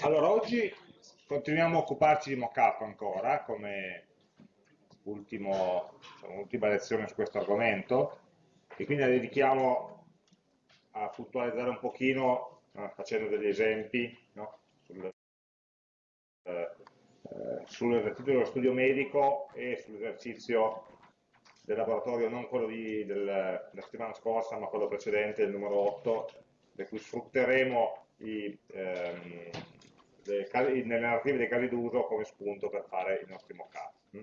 Allora, oggi continuiamo a occuparci di mockup ancora, come diciamo, ultima lezione su questo argomento, e quindi la dedichiamo a puntualizzare un pochino, eh, facendo degli esempi, no? sul, eh, sull'esercizio dello studio medico e sull'esercizio del laboratorio, non quello di, del, della settimana scorsa, ma quello precedente, il numero 8, per cui sfrutteremo i, ehm, le, narrative dei casi d'uso come spunto per fare i nostri mock-up. Hm?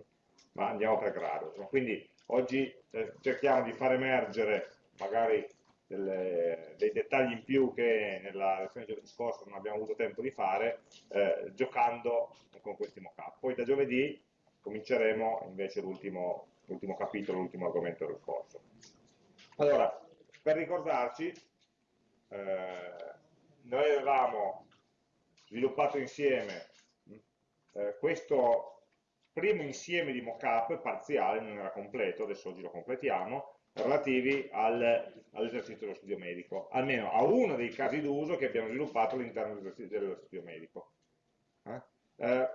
Ma andiamo per grado. Quindi oggi eh, cerchiamo di far emergere magari delle, dei dettagli in più che nella lezione giovedì scorso non abbiamo avuto tempo di fare, eh, giocando con questi mock-up. Poi da giovedì cominceremo invece l'ultimo capitolo, l'ultimo argomento del corso. Allora, per ricordarci, eh, noi avevamo sviluppato insieme eh, questo primo insieme di mockup parziale, non era completo, adesso oggi lo completiamo, relativi al, all'esercizio dello studio medico, almeno a uno dei casi d'uso che abbiamo sviluppato all'interno dello studio medico. Eh? Eh,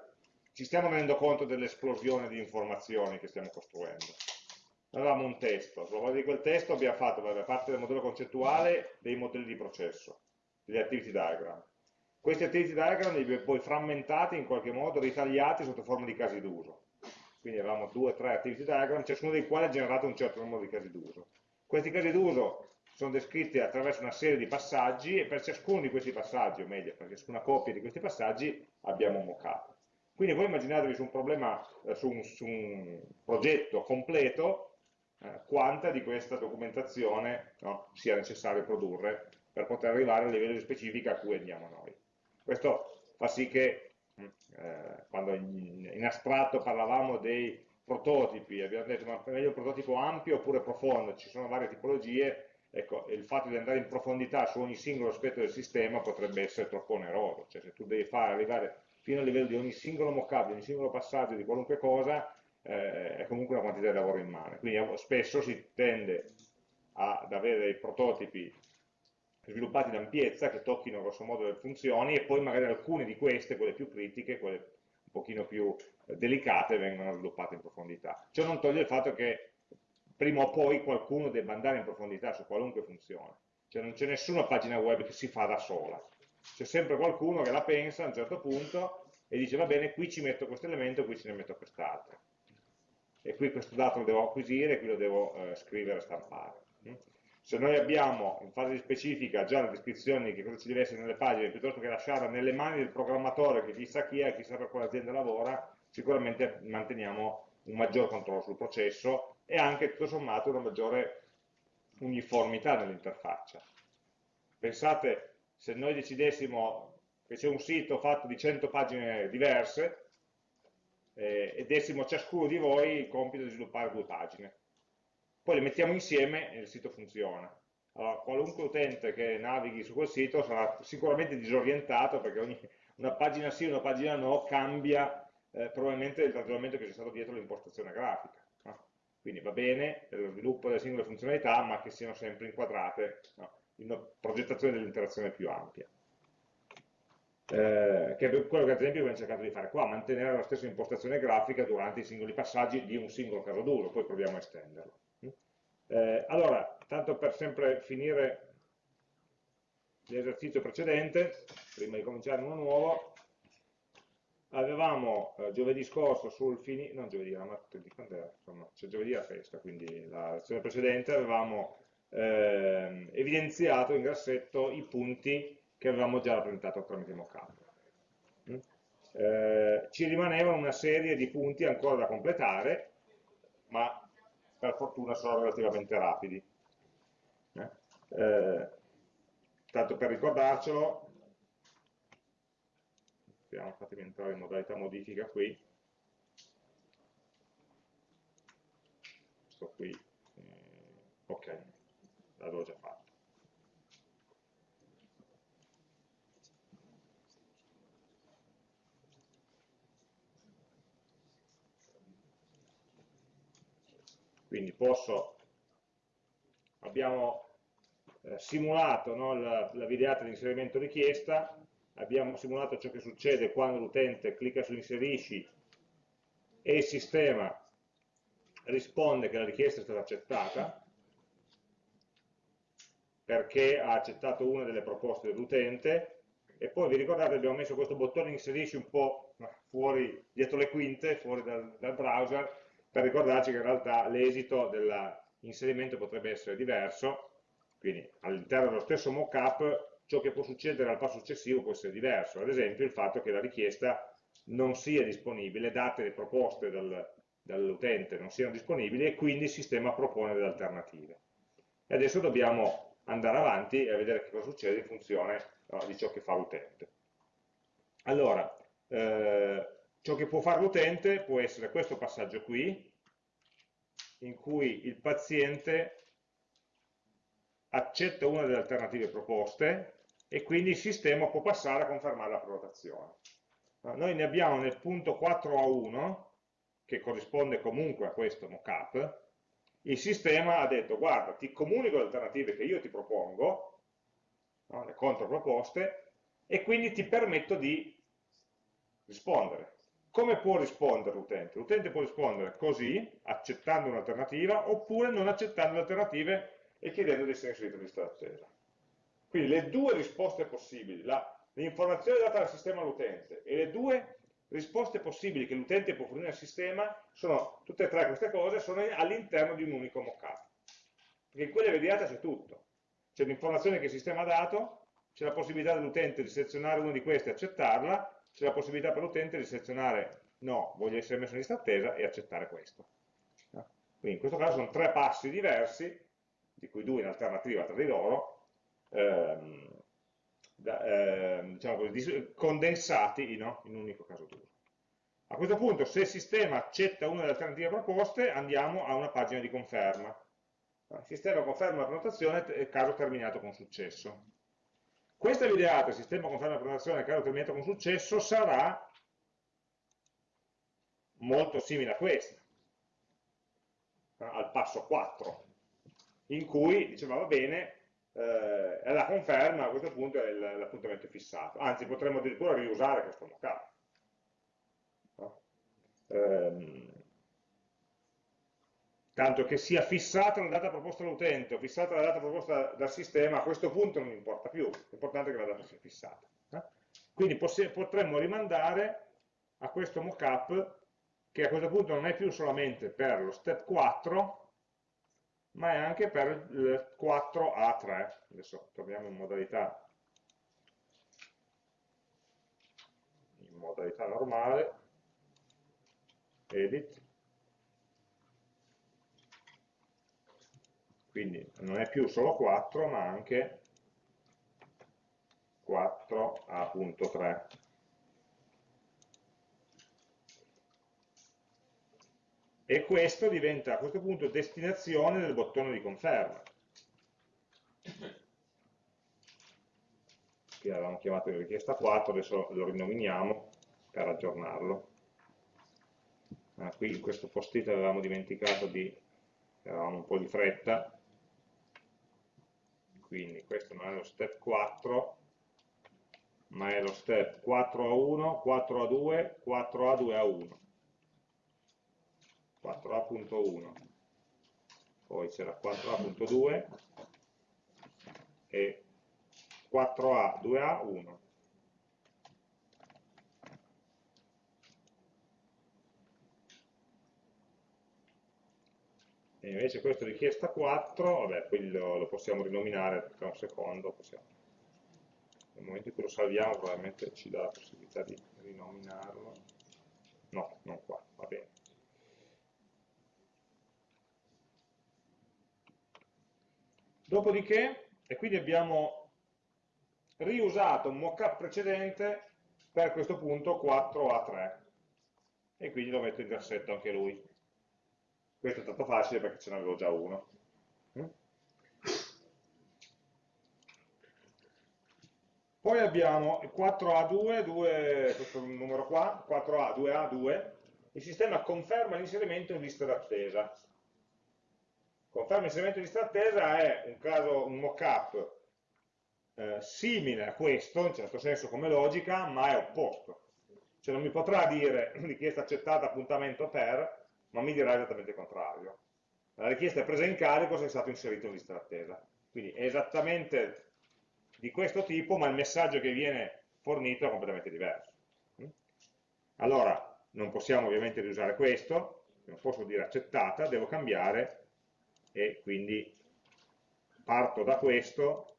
ci stiamo rendendo conto dell'esplosione di informazioni che stiamo costruendo. Avevamo un testo, sulla base di quel testo abbiamo fatto, da parte del modello concettuale, dei modelli di processo, degli activity diagram. Questi activity diagram li abbiamo poi frammentati in qualche modo, ritagliati sotto forma di casi d'uso. Quindi avevamo due o tre activity diagram, ciascuno dei quali ha generato un certo numero di casi d'uso. Questi casi d'uso sono descritti attraverso una serie di passaggi e per ciascuno di questi passaggi, o meglio, per ciascuna coppia di questi passaggi, abbiamo un mockup. Quindi voi immaginatevi su un problema, eh, su, un, su un, progetto completo, eh, quanta di questa documentazione no, sia necessario produrre per poter arrivare al livello di specifica a cui andiamo noi. Questo fa sì che mm, eh, quando in, in, astratto parlavamo dei prototipi, abbiamo detto ma è meglio un prototipo ampio oppure profondo, ci sono varie tipologie, ecco, il fatto di andare in profondità su ogni singolo aspetto del sistema potrebbe essere troppo oneroso, cioè se tu devi fare arrivare fino a livello di ogni singolo mockup, di ogni singolo passaggio di qualunque cosa, eh, è comunque una quantità di lavoro in mano. Quindi spesso si tende ad avere dei prototipi sviluppati in ampiezza che tocchino grosso modo le funzioni e poi magari alcune di queste, quelle più critiche, quelle un pochino più delicate, vengono sviluppate in profondità. Ciò non toglie il fatto che prima o poi qualcuno debba andare in profondità su qualunque funzione. Cioè non c'è nessuna pagina web che si fa da sola c'è sempre qualcuno che la pensa a un certo punto e dice va bene, qui ci metto questo elemento, qui ce ne metto quest'altro. E qui questo dato lo devo acquisire, qui lo devo eh, scrivere e stampare. Se noi abbiamo in fase specifica già le descrizioni di che cosa ci deve essere nelle pagine, piuttosto che lasciarla nelle mani del programmatore che chissà chi è, chissà per quale azienda lavora, sicuramente manteniamo un maggior controllo sul processo e anche tutto sommato una maggiore uniformità nell'interfaccia. Pensate se noi decidessimo che c'è un sito fatto di 100 pagine diverse eh, e dessimo a ciascuno di voi il compito di sviluppare due pagine. Poi le mettiamo insieme e il sito funziona. Allora, qualunque utente che navighi su quel sito sarà sicuramente disorientato perché ogni, una pagina sì, una pagina no cambia eh, probabilmente il ragionamento che c'è stato dietro l'impostazione grafica. No? Quindi va bene per lo sviluppo delle singole funzionalità, ma che siano sempre inquadrate no? in una progettazione dell'interazione più ampia. Eh, che è quello che ad esempio abbiamo cercato di fare qua, mantenere la stessa impostazione grafica durante i singoli passaggi di un singolo caso d'uso, poi proviamo a estenderlo. Eh, allora, tanto per sempre finire l'esercizio precedente, prima di cominciare uno nuovo, avevamo eh, giovedì scorso sul finire, non giovedì, la martedì, insomma, c'è giovedì la festa, quindi la lezione precedente avevamo eh, evidenziato in grassetto i punti che avevamo già rappresentato tramite mockup. Mm? Eh, ci rimanevano una serie di punti ancora da completare, ma per fortuna sono relativamente rapidi. Eh? Eh, tanto per ricordarcelo, fatemi entrare in modalità modifica qui, sto qui, eh, ok, l'avevo già fatto. Quindi posso, abbiamo eh, simulato no, la, la videata di inserimento richiesta, abbiamo simulato ciò che succede quando l'utente clicca su inserisci e il sistema risponde che la richiesta è stata accettata perché ha accettato una delle proposte dell'utente e poi vi ricordate abbiamo messo questo bottone inserisci un po' fuori, dietro le quinte, fuori dal, dal browser per ricordarci che in realtà l'esito dell'inserimento potrebbe essere diverso quindi all'interno dello stesso mockup ciò che può succedere al passo successivo può essere diverso, ad esempio il fatto che la richiesta non sia disponibile, date le proposte dal, dall'utente non siano disponibili e quindi il sistema propone delle alternative. E adesso dobbiamo andare avanti e vedere che cosa succede in funzione no, di ciò che fa l'utente. Allora, eh, ciò che può fare l'utente può essere questo passaggio qui, in cui il paziente accetta una delle alternative proposte e quindi il sistema può passare a confermare la prenotazione. Noi ne abbiamo nel punto 4A1, che corrisponde comunque a questo mockup, il sistema ha detto guarda ti comunico le alternative che io ti propongo, no, le controproposte, e quindi ti permetto di rispondere. Come può rispondere l'utente? L'utente può rispondere così, accettando un'alternativa, oppure non accettando le alternative e chiedendo di essere inserito in lista d'attesa. Quindi le due risposte possibili, l'informazione data dal sistema all'utente e le due risposte possibili che l'utente può fornire al sistema, sono tutte e tre queste cose, sono all'interno di un unico mockup. Perché in quelle vedete c'è tutto. C'è l'informazione che il sistema ha dato, c'è la possibilità dell'utente di selezionare una di queste e accettarla, c'è la possibilità per l'utente di selezionare no, voglio essere messo in lista attesa e accettare questo. Quindi in questo caso sono tre passi diversi di cui due in alternativa tra di loro, ehm, da, ehm, diciamo così, condensati no? in un unico caso d'uso. A questo punto, se il sistema accetta una delle alternative proposte, andiamo a una pagina di conferma. Il sistema conferma la prenotazione, caso terminato con successo. Questa videata, sistema conferma la prenotazione, caso terminato con successo, sarà molto simile a questa, al passo 4 in cui diceva va bene, eh, la conferma a questo punto è l'appuntamento fissato, anzi potremmo addirittura riusare questo mockup. No? Ehm, tanto che sia fissata la data proposta dall'utente o fissata la data proposta dal sistema, a questo punto non importa più, l'importante è che la data sia fissata. Eh? Quindi potremmo rimandare a questo mockup che a questo punto non è più solamente per lo step 4, ma è anche per il 4A3. Adesso torniamo in modalità, in modalità normale, edit, quindi non è più solo 4 ma anche 4A.3. e questo diventa a questo punto destinazione del bottone di conferma. Che avevamo chiamato in richiesta 4 adesso lo rinominiamo per aggiornarlo. Ah, qui in questo post-it avevamo dimenticato di avevamo un po' di fretta quindi questo non è lo step 4 ma è lo step 4A1, 4A2, 4A2A1 4A.1 poi c'era 4A.2 e 4A, 2A, 1 e invece questo richiesta 4 vabbè, qui lo, lo possiamo rinominare tra un secondo possiamo. nel momento in cui lo salviamo probabilmente ci dà la possibilità di rinominarlo no, non qua, va bene Dopodiché, e quindi abbiamo riusato un mockup precedente per questo punto 4A3 e quindi lo metto in grassetto anche lui. Questo è stato facile perché ce n'avevo già uno. Poi abbiamo il 4A2, 2, questo numero qua, 4A, 2A, 2, il sistema conferma l'inserimento in lista d'attesa. Conferma inserimento di lista attesa è un caso, un mock-up eh, simile a questo, in certo senso come logica, ma è opposto. Cioè non mi potrà dire richiesta accettata, appuntamento per, ma mi dirà esattamente il contrario. La richiesta è presa in carico se è stato inserito in lista d'attesa. Quindi è esattamente di questo tipo, ma il messaggio che viene fornito è completamente diverso. Allora, non possiamo ovviamente riusare questo, non posso dire accettata, devo cambiare e quindi parto da questo,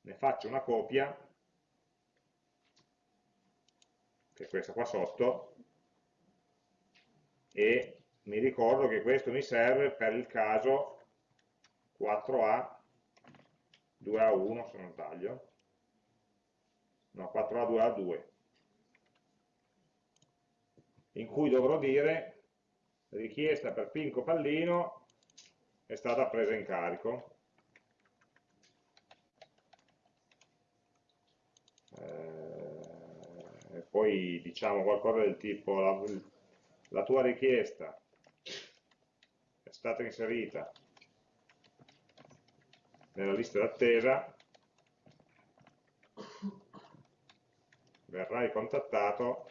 ne faccio una copia, che è questa qua sotto, e mi ricordo che questo mi serve per il caso 4A 2A1 se non sbaglio no 4A 2A2 in cui dovrò dire richiesta per Pinco Pallino è stata presa in carico. Eh, e poi diciamo qualcosa del tipo la tua richiesta è stata inserita nella lista d'attesa. Verrai contattato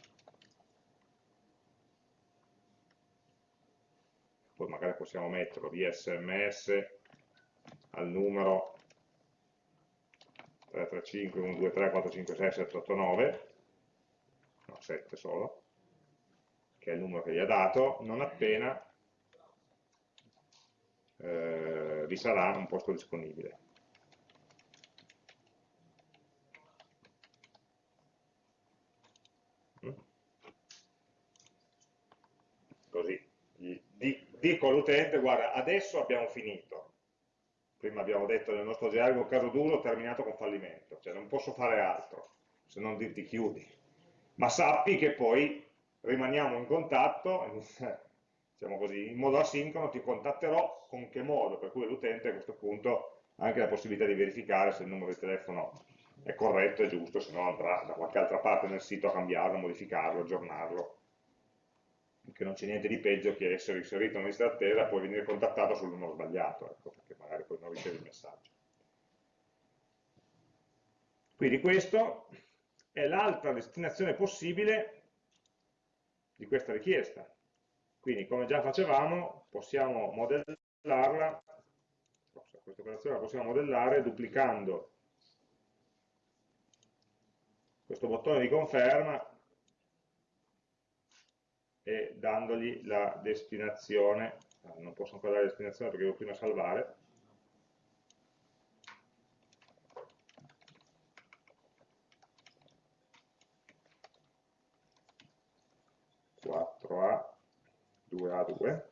poi magari possiamo metterlo via sms al numero 335 123 456 789 no 7 solo che è il numero che gli ha dato non appena eh, vi sarà un posto disponibile mm? così dico all'utente, guarda, adesso abbiamo finito. Prima abbiamo detto nel nostro gergo caso duro terminato con fallimento, cioè non posso fare altro, se non dirti chiudi. Ma sappi che poi rimaniamo in contatto, diciamo così, in modo asincrono, ti contatterò con che modo, per cui l'utente a questo punto ha anche la possibilità di verificare se il numero di telefono è corretto, è giusto, se no andrà da qualche altra parte nel sito a cambiarlo, modificarlo, aggiornarlo che non c'è niente di peggio che essere inserito in lista d'attesa e poi venire contattato sul numero sbagliato, ecco, perché magari poi non ricevi il messaggio. Quindi questo è l'altra destinazione possibile di questa richiesta. Quindi come già facevamo possiamo modellarla, questa operazione la possiamo modellare duplicando questo bottone di conferma e dandogli la destinazione, non posso ancora dare la destinazione perché devo prima salvare, a 2A2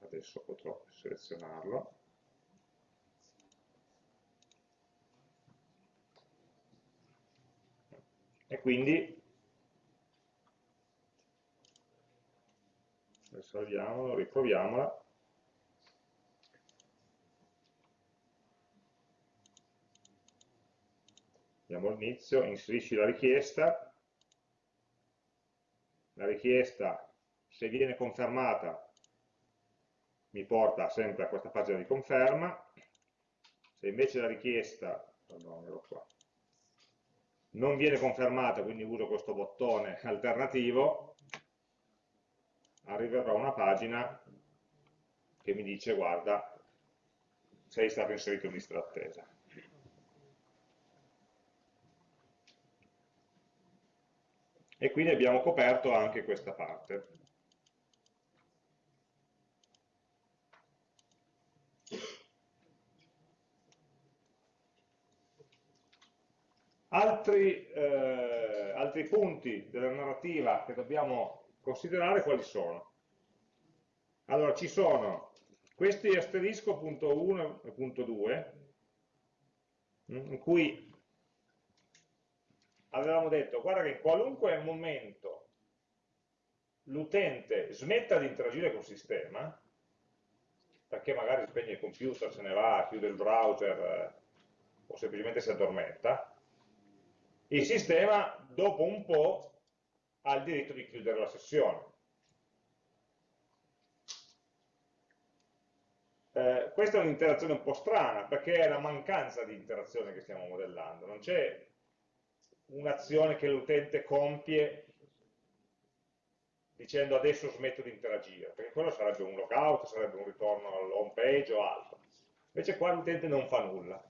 adesso potrò selezionarlo. E quindi salviamolo, riproviamola andiamo all'inizio, inserisci la richiesta la richiesta se viene confermata mi porta sempre a questa pagina di conferma se invece la richiesta pardon, non viene confermata, quindi uso questo bottone alternativo, arriverò a una pagina che mi dice guarda, sei stato inserito in lista d'attesa. E quindi abbiamo coperto anche questa parte. Altri, eh, altri punti della narrativa che dobbiamo considerare quali sono? Allora, ci sono questi asterisco punto 1 e punto 2, mm, in cui avevamo detto, guarda che in qualunque momento l'utente smetta di interagire col sistema, perché magari spegne il computer, se ne va, chiude il browser eh, o semplicemente si addormenta, il sistema dopo un po' ha il diritto di chiudere la sessione. eh, questa è un'interazione un po' strana, perché è la mancanza di interazione che stiamo modellando, non c'è un'azione che l'utente compie dicendo adesso smetto di interagire, perché quello sarebbe un logout, sarebbe un ritorno all'home page o altro. Invece qua l'utente non fa nulla.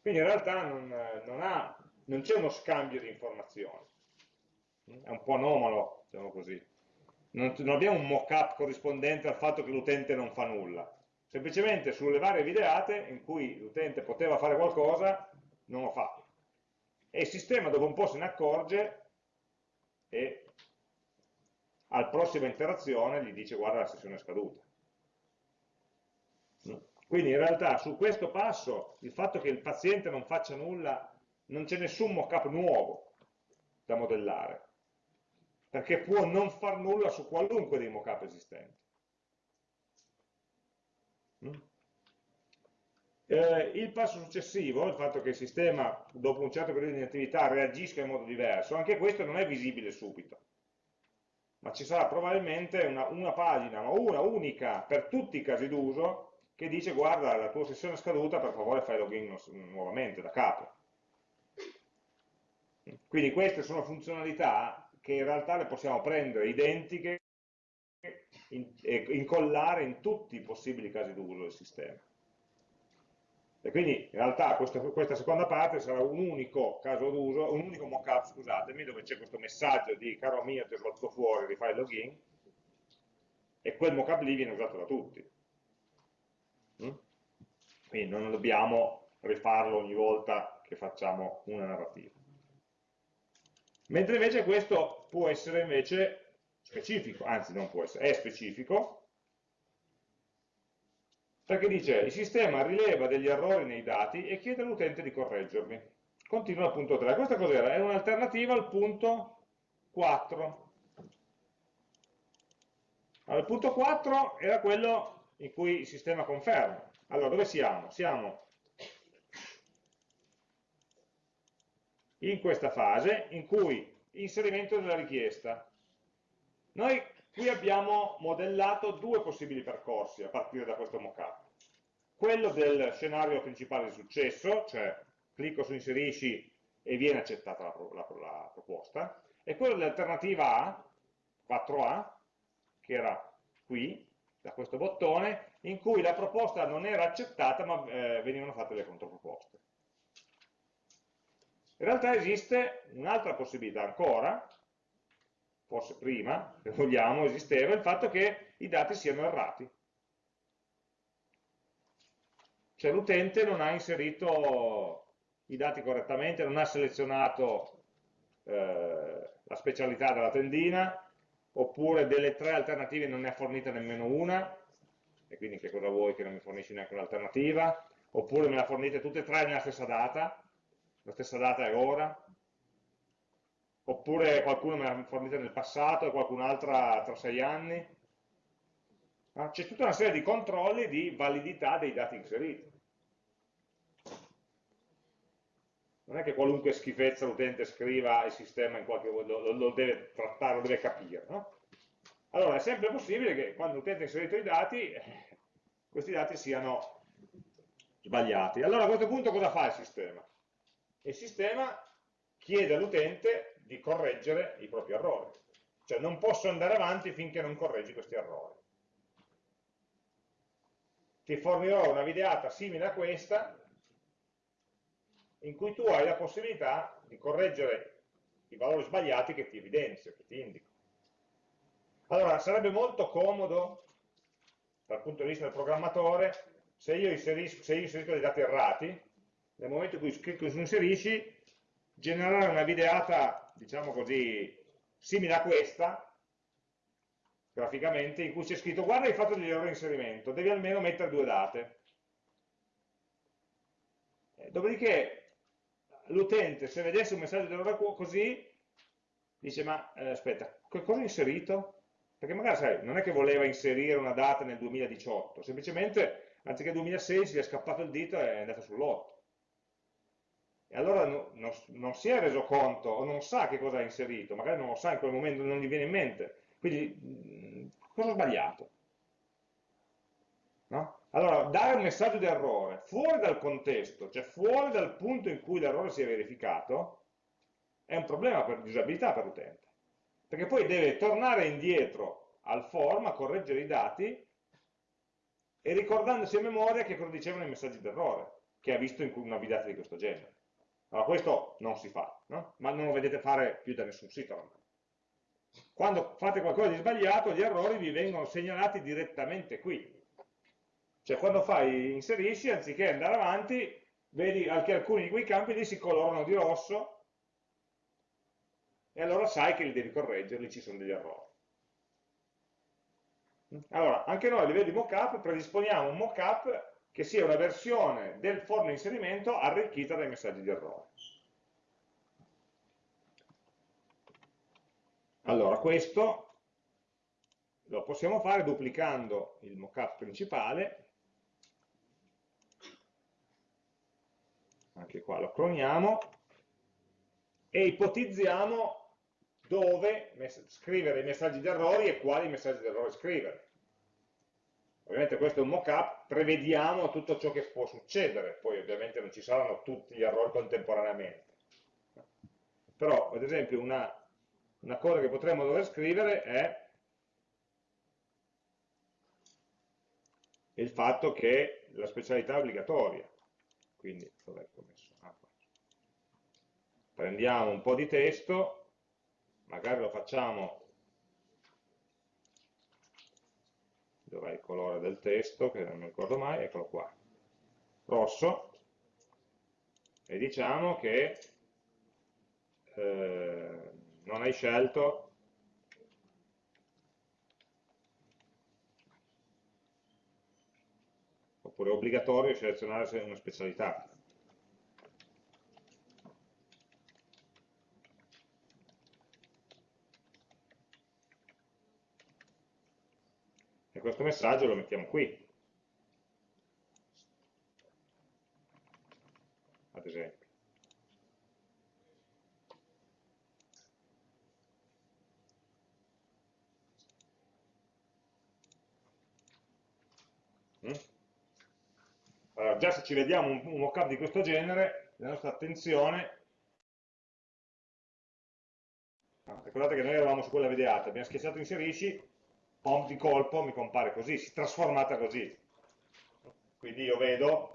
Quindi in realtà non, non, c'è uno scambio di informazioni. È un po' anomalo, diciamo così. Non, non abbiamo un mock-up corrispondente al fatto che l'utente non fa nulla. Semplicemente sulle varie videate in cui l'utente poteva fare qualcosa, non lo fa. E il sistema dopo un po' se ne accorge e al prossima interazione gli dice guarda la sessione è scaduta. Quindi in realtà su questo passo il fatto che il paziente non faccia nulla, non c'è nessun mock-up nuovo da modellare, perché può non far nulla su qualunque dei mock-up esistenti. Eh, il passo successivo, il fatto che il sistema dopo un certo periodo di attività reagisca in modo diverso, anche questo non è visibile subito ma ci sarà probabilmente una, una pagina, ma una unica per tutti i casi d'uso, che dice guarda la tua sessione è scaduta, per favore fai login nuovamente da capo. Quindi queste sono funzionalità che in realtà le possiamo prendere identiche e incollare in tutti i possibili casi d'uso del sistema. E quindi in realtà questa, questa seconda parte sarà un unico caso d'uso, un unico mockup, scusatemi, dove c'è questo messaggio di caro mio ti ho svolto fuori, rifai il login, e quel mockup lì viene usato da tutti. Mm? Quindi non dobbiamo rifarlo ogni volta che facciamo una narrativa. Mentre invece questo può essere invece specifico, anzi non può essere, è specifico, perché dice il sistema rileva degli errori nei dati e chiede all'utente di correggerli. Continua al punto 3. Questa cos'era? È un'alternativa al punto 4. Allora, il punto 4 era quello in cui il sistema conferma. Allora, dove siamo? Siamo in questa fase in cui inserimento della richiesta. Noi Qui abbiamo modellato due possibili percorsi a partire da questo mockup. Quello del scenario principale di successo, cioè clicco su inserisci e viene accettata la, la, la proposta, e quello dell'alternativa A, 4A, che era qui, da questo bottone, in cui la proposta non era accettata ma eh, venivano fatte le controproposte. In realtà esiste un'altra possibilità ancora, forse prima, se vogliamo, esisteva il fatto che i dati siano errati. Cioè l'utente non ha inserito i dati correttamente, non ha selezionato eh, la specialità della tendina, oppure delle tre alternative non ne ha fornita nemmeno una, e quindi che cosa vuoi che non mi fornisci neanche un'alternativa, oppure me la fornite tutte e tre nella stessa data, la stessa data è ora, oppure qualcuno me l'ha fornita nel passato e qualcun'altra tra sei anni. C'è tutta una serie di controlli di validità dei dati inseriti. Non è che qualunque schifezza l'utente scriva il sistema in qualche modo lo, lo deve trattare, lo deve capire. No? Allora è sempre possibile che quando l'utente ha inserito i dati, questi dati siano sbagliati. Allora a questo punto cosa fa il sistema? Il sistema chiede all'utente di correggere i propri errori. Cioè non posso andare avanti finché non correggi questi errori. Ti fornirò una videata simile a questa, in cui tu hai la possibilità di correggere i valori sbagliati che ti evidenzio, che ti indico. Allora, sarebbe molto comodo, dal punto di vista del programmatore, se io inserisco, se io inserisco dei dati errati, nel momento in cui clicco su inserisci, generare una videata, diciamo così, simile a questa, graficamente, in cui c'è scritto guarda hai fatto degli errori di inserimento, devi almeno mettere due date. Eh, dopodiché l'utente, se vedesse un messaggio di errore così, dice ma eh, aspetta, cosa ho inserito? Perché magari sai, non è che voleva inserire una data nel 2018, semplicemente anziché 2016 gli è scappato il dito e è andato sull'8 e allora no, no, non si è reso conto o non sa che cosa ha inserito, magari non lo sa in quel momento, non gli viene in mente. Quindi, cosa ho sbagliato? Allora, dare un messaggio di errore fuori dal contesto, cioè fuori dal punto in cui l'errore si è verificato, è un problema per disabilità per l'utente. Perché poi deve tornare indietro al form a correggere i dati e ricordandosi a memoria che cosa dicevano i messaggi d'errore, che ha visto in una videata di questo genere. Allora questo non si fa, no? ma non lo vedete fare più da nessun sito ormai. Quando fate qualcosa di sbagliato, gli errori vi vengono segnalati direttamente qui. Cioè quando fai inserisci, anziché andare avanti, vedi che alcuni di quei campi lì si colorano di rosso e allora sai che li devi correggere, lì ci sono degli errori. Allora, anche noi a livello di mockup predisponiamo un mockup che sia una versione del forno inserimento arricchita dai messaggi di errore. Allora, questo lo possiamo fare duplicando il mockup principale, anche qua lo cloniamo, e ipotizziamo dove scrivere i messaggi di errori e quali messaggi di errore scrivere. Ovviamente questo è un mock-up, prevediamo tutto ciò che può succedere, poi ovviamente non ci saranno tutti gli errori contemporaneamente. Però, ad esempio, una, una cosa che potremmo dover scrivere è il fatto che la specialità è obbligatoria. Quindi, dov'è che ho messo? Ah, Prendiamo un po' di testo, magari lo facciamo. Dov'è il colore del testo, che non mi ricordo mai, eccolo qua, rosso, e diciamo che eh, non hai scelto oppure è obbligatorio selezionare una specialità. questo messaggio lo mettiamo qui, ad esempio. Mm? Allora, già se ci vediamo un, un mockup di questo genere, la nostra attenzione ah, ricordate che noi eravamo su quella videata, abbiamo schiacciato inserisci, pom di colpo mi compare così, si è trasformata così. Quindi io vedo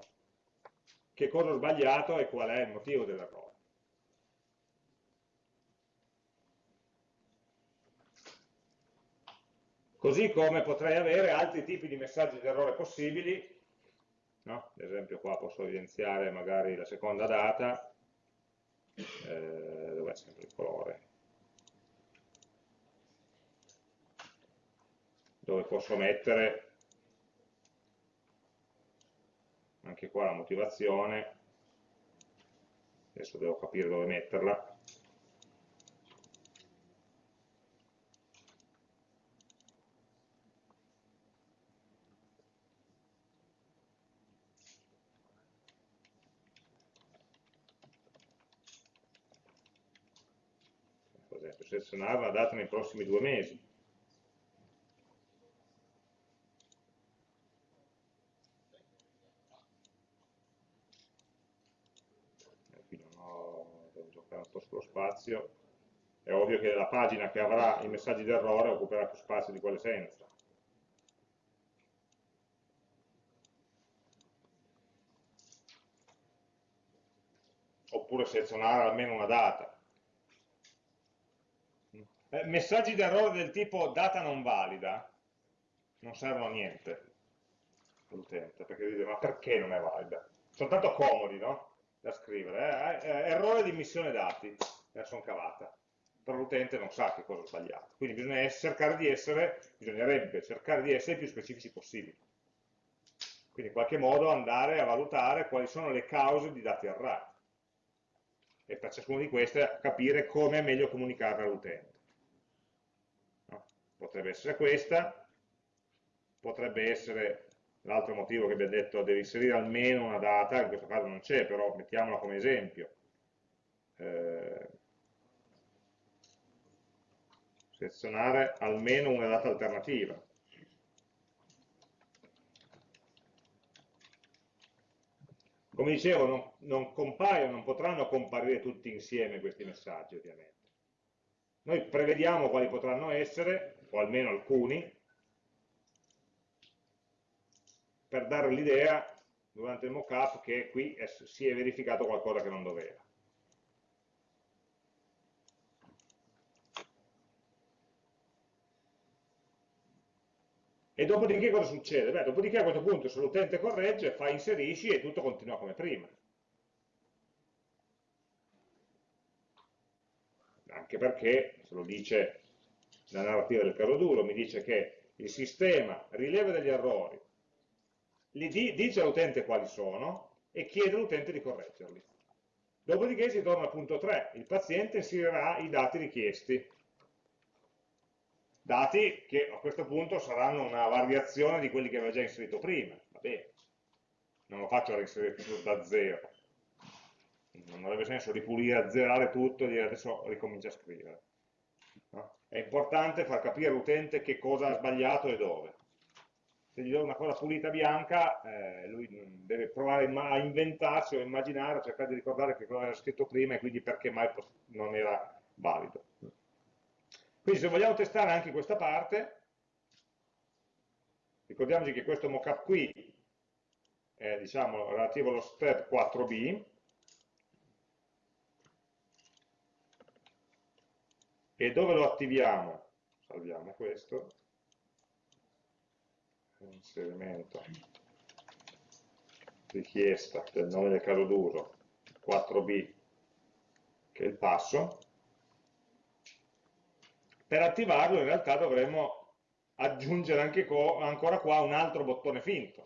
che cosa ho sbagliato e qual è il motivo dell'errore. Così come potrei avere altri tipi di messaggi di errore possibili, no? ad esempio qua posso evidenziare magari la seconda data, eh, è sempre il colore, dove posso mettere anche qua la motivazione, adesso devo capire dove metterla, per esempio selezionare la data nei prossimi due mesi, spazio, è ovvio che la pagina che avrà i messaggi d'errore occuperà più spazio di quelle senza. Oppure selezionare almeno una data. Eh, messaggi d'errore del tipo data non valida non servono a niente all'utente, perché dice ma perché non è valida? Sono tanto comodi, no? Da scrivere, eh? eh errore di immissione dati la sono cavata. Però l'utente non sa che cosa ho sbagliato. Quindi bisogna cercare di essere, bisognerebbe cercare di essere più specifici possibile. Quindi in qualche modo andare a valutare quali sono le cause di dati errati. E per ciascuna di queste capire come è meglio comunicare all'utente. Potrebbe essere questa, potrebbe essere l'altro motivo che abbiamo detto, devi inserire almeno una data, in questo caso non c'è, però mettiamola come esempio. Eh, selezionare almeno una data alternativa. Come dicevo, non, non compaiono, non potranno comparire tutti insieme questi messaggi, ovviamente. Noi prevediamo quali potranno essere, o almeno alcuni, per dare l'idea durante il mockup che qui si è verificato qualcosa che non doveva. E dopodiché cosa succede? Beh, dopodiché a questo punto se l'utente corregge, fa inserisci e tutto continua come prima. Anche perché, se lo dice la narrativa del caso duro, mi dice che il sistema rileva degli errori, li dice all'utente quali sono e chiede all'utente di correggerli. Dopodiché si torna al punto 3, il paziente inserirà i dati richiesti dati che a questo punto saranno una variazione di quelli che aveva già inserito prima, va bene, non lo faccio reinserire tutto da zero, non avrebbe senso ripulire, azzerare tutto e dire adesso ricomincia a scrivere. È importante far capire all'utente che cosa ha sbagliato e dove. Se gli do una cosa pulita bianca, eh, lui deve provare a inventarsi o immaginare, o cercare di ricordare che cosa era scritto prima e quindi perché mai non era valido. Quindi se vogliamo testare anche questa parte, ricordiamoci che questo mockup qui è diciamo, relativo allo step 4b, e dove lo attiviamo? Salviamo questo, inserimento, richiesta del nome del caso d'uso, 4b, che è il passo, per attivarlo in realtà dovremmo aggiungere anche ancora qua un altro bottone finto.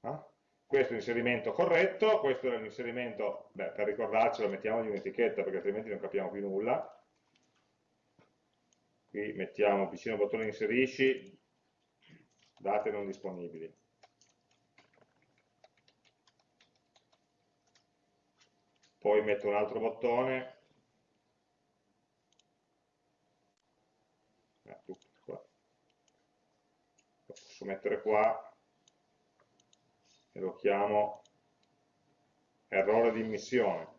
Eh? Questo è l'inserimento corretto, questo è l'inserimento, beh, per ricordarcelo mettiamogli un'etichetta perché altrimenti non capiamo più nulla. Qui mettiamo vicino al bottone inserisci, date non disponibili. Poi metto un altro bottone posso mettere qua e lo chiamo errore di immissione.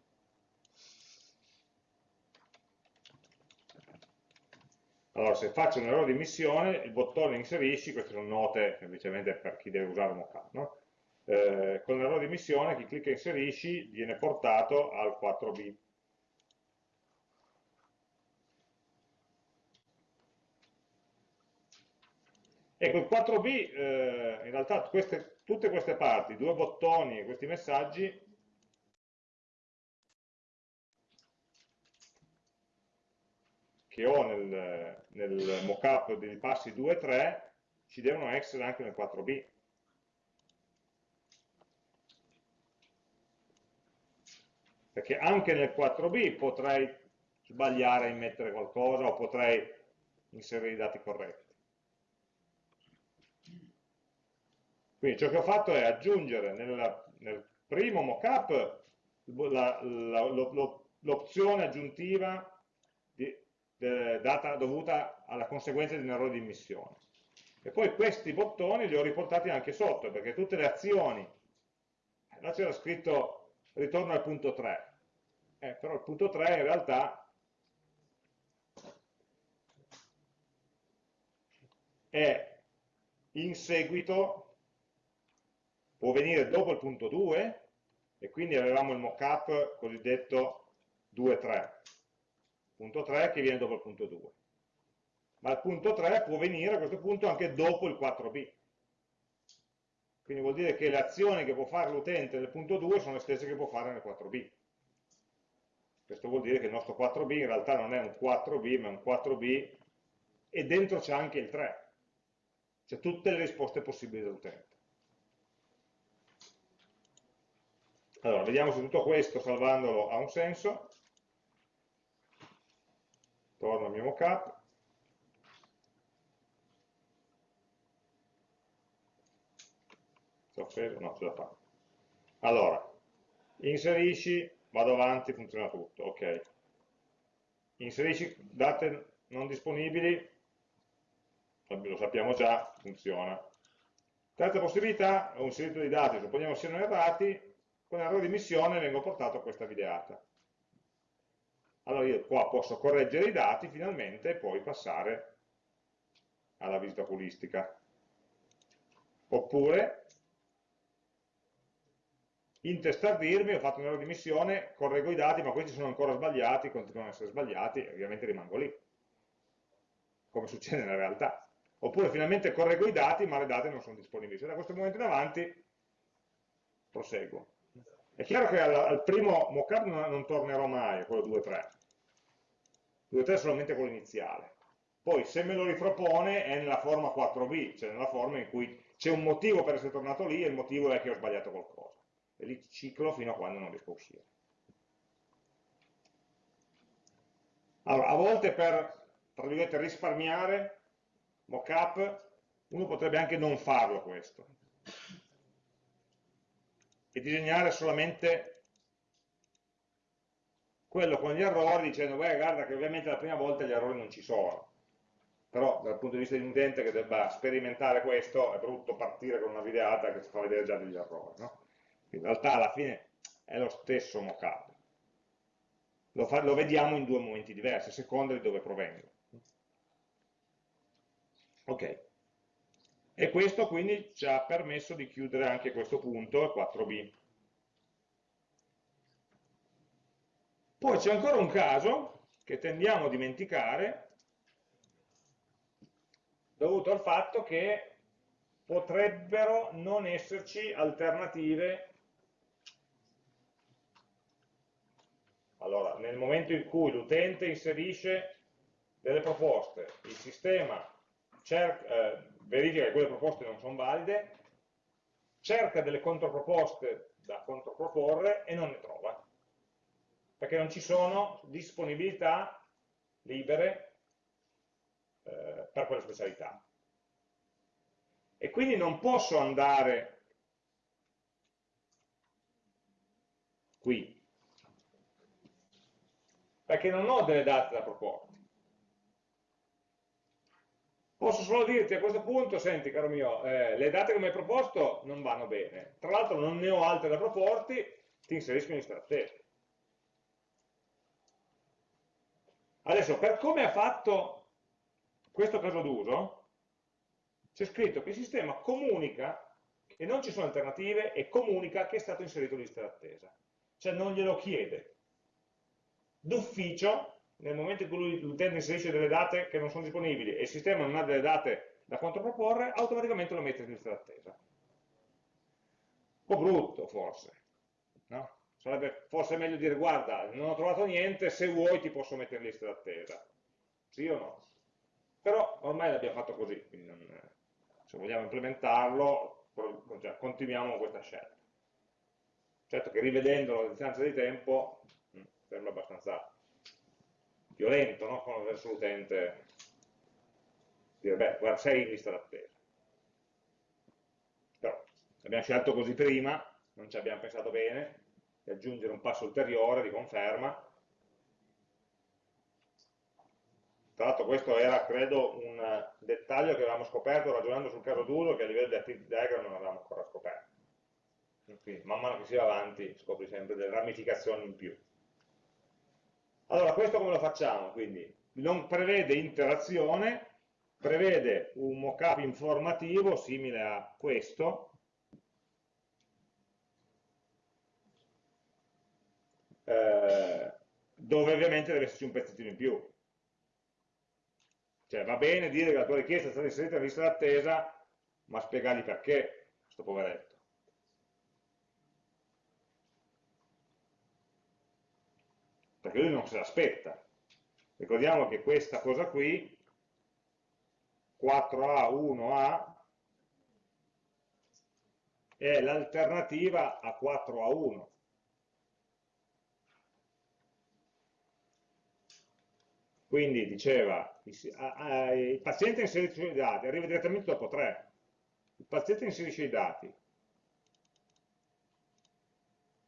Allora, se faccio un errore di immissione, il bottone inserisci, queste sono note semplicemente per chi deve usare mockup, no? eh, con l'errore di immissione chi clicca inserisci viene portato al 4b. Ecco, il 4b, eh, in realtà queste, tutte queste parti, due bottoni e questi messaggi, che ho nel, nel mockup dei passi 2 e 3, ci devono essere anche nel 4b. Perché anche nel 4b potrei sbagliare a immettere qualcosa o potrei inserire i dati corretti. Quindi ciò che ho fatto è aggiungere nella, nel primo mockup l'opzione aggiuntiva di, de, data, dovuta alla conseguenza di un errore di immissione. E poi questi bottoni li ho riportati anche sotto, perché tutte le azioni, là c'era scritto ritorno al punto 3, eh, però il punto 3 in realtà è in seguito può venire dopo il punto 2 e quindi avevamo il mockup cosiddetto 2-3 punto 3 che viene dopo il punto 2 ma il punto 3 può venire a questo punto anche dopo il 4b quindi vuol dire che le azioni che può fare l'utente nel punto 2 sono le stesse che può fare nel 4b questo vuol dire che il nostro 4b in realtà non è un 4b ma è un 4b e dentro c'è anche il 3 c'è tutte le risposte possibili dell'utente Allora, vediamo se tutto questo, salvandolo, ha un senso. Torno al mio mockup. C'è offeso? No, ce la fa. Allora, inserisci, vado avanti, funziona tutto, ok. Inserisci date non disponibili, lo sappiamo già, funziona. Terza possibilità, ho inserito dei dati, supponiamo siano errati, con errore di missione vengo portato a questa videata. Allora io qua posso correggere i dati finalmente e poi passare alla visita oculistica. Oppure intestardirmi, ho fatto un errore di missione, correggo i dati, ma questi sono ancora sbagliati, continuano ad essere sbagliati, e ovviamente rimango lì, come succede nella realtà. Oppure finalmente correggo i dati, ma le date non sono disponibili. Se da questo momento in avanti proseguo. È chiaro che al, al primo mockup non, non tornerò mai, quello 2.3. 2.3 è solamente quello iniziale. Poi se me lo ripropone è nella forma 4b, cioè nella forma in cui c'è un motivo per essere tornato lì e il motivo è che ho sbagliato qualcosa e lì ciclo fino a quando non riesco a uscire. Allora, a volte per, tra virgolette, risparmiare mockup, uno potrebbe anche non farlo questo e disegnare solamente quello con gli errori dicendo beh guarda che ovviamente la prima volta gli errori non ci sono però dal punto di vista di un utente che debba sperimentare questo è brutto partire con una videata che ti fa vedere già degli errori no? in realtà alla fine è lo stesso mockup. Lo, lo vediamo in due momenti diversi, a seconda di dove provengo. Ok. E questo quindi ci ha permesso di chiudere anche questo punto, il 4b. Poi c'è ancora un caso che tendiamo a dimenticare, dovuto al fatto che potrebbero non esserci alternative Allora, nel momento in cui l'utente inserisce delle proposte, il sistema cerca, eh, verifica che quelle proposte non sono valide, cerca delle controproposte da controproporre e non ne trova, perché non ci sono disponibilità libere eh, per quella specialità. E quindi non posso andare qui perché non ho delle date da proporti. Posso solo dirti a questo punto, senti caro mio, eh, le date che mi hai proposto non vanno bene, tra l'altro non ne ho altre da proporti, ti inserisco in lista d'attesa. Adesso, per come ha fatto questo caso d'uso, c'è scritto che il sistema comunica che non ci sono alternative e comunica che è stato inserito in lista d'attesa. Cioè non glielo chiede, d'ufficio, nel momento in cui l'utente inserisce delle date che non sono disponibili e il sistema non ha delle date da controproporre, automaticamente lo mette in lista d'attesa. Un po' brutto forse, no? Sarebbe forse meglio dire, guarda, non ho trovato niente, se vuoi ti posso mettere in lista d'attesa. Sì o no? Però ormai l'abbiamo fatto così, quindi non, se vogliamo implementarlo, cioè, continuiamo questa scelta. Certo che rivedendolo a distanza di tempo sembra abbastanza violento no? verso l'utente. Dire beh guarda sei in lista d'attesa. Però abbiamo scelto così prima non ci abbiamo pensato bene di aggiungere un passo ulteriore di conferma. Tra l'altro questo era credo un dettaglio che avevamo scoperto ragionando sul caso d'uso che a livello di activity diagram non avevamo ancora scoperto. Quindi man mano che si va avanti scopri sempre delle ramificazioni in più allora, questo come lo facciamo? Quindi non prevede interazione, prevede un mockup informativo simile a questo, eh, dove ovviamente deve esserci un pezzettino in più. Cioè va bene dire che la tua richiesta è stata inserita in lista d'attesa, ma spiegargli perché, questo poveretto. Perché lui non se l'aspetta. Ricordiamo che questa cosa qui, 4A1A, è l'alternativa a 4A1. Quindi diceva, il paziente inserisce i dati, arriva direttamente dopo 3. Il paziente inserisce i dati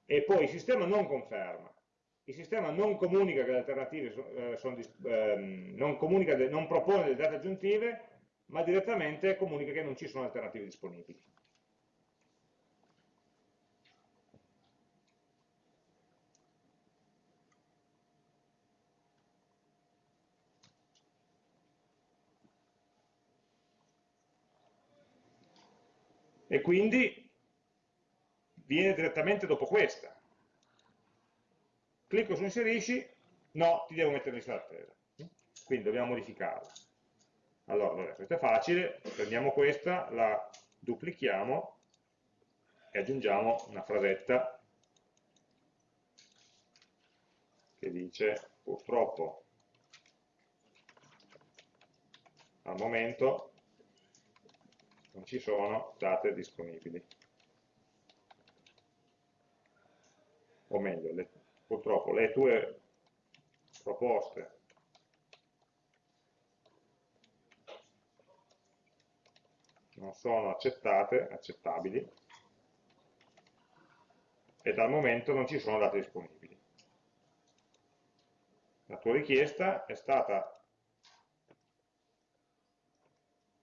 e poi il sistema non conferma il sistema non comunica che le alternative eh, sono, ehm, non, de, non, propone delle date aggiuntive, ma direttamente comunica che non ci sono alternative disponibili. E quindi viene direttamente dopo questa, Clicco su inserisci, no, ti devo mettere in lista d'attesa. Quindi dobbiamo modificarla. Allora, vabbè, questo è facile, prendiamo questa, la duplichiamo e aggiungiamo una frasetta che dice purtroppo al momento non ci sono date disponibili. O meglio, le, purtroppo le tue proposte non sono accettate, accettabili, e dal momento non ci sono date disponibili. La tua richiesta è stata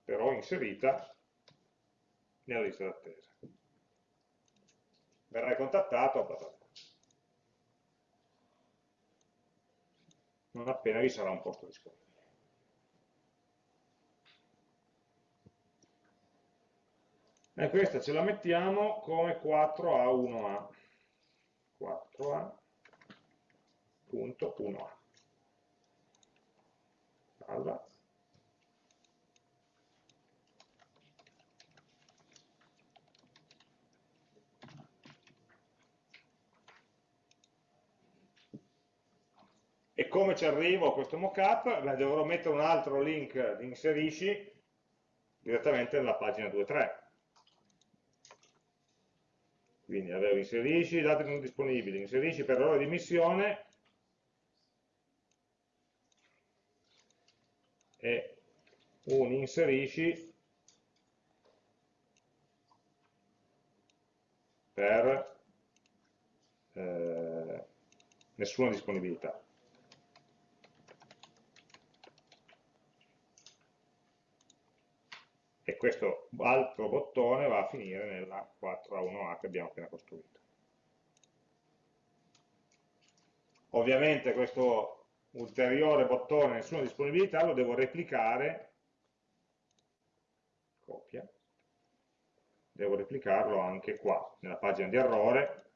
però inserita nella lista d'attesa. Verrai contattato bla bla non appena vi sarà un posto disponibile. E questa ce la mettiamo come 4A1A. 4A.1A. Salva. E come ci arrivo a questo mockup? Beh, dovrò mettere un altro link di inserisci direttamente nella pagina 2.3. Quindi avevo inserisci, dati non disponibili, inserisci per ore di missione e un inserisci per eh, nessuna disponibilità. Questo altro bottone va a finire nella 4A1A che abbiamo appena costruito. Ovviamente questo ulteriore bottone nessuna disponibilità lo devo replicare, copia, devo replicarlo anche qua, nella pagina di errore,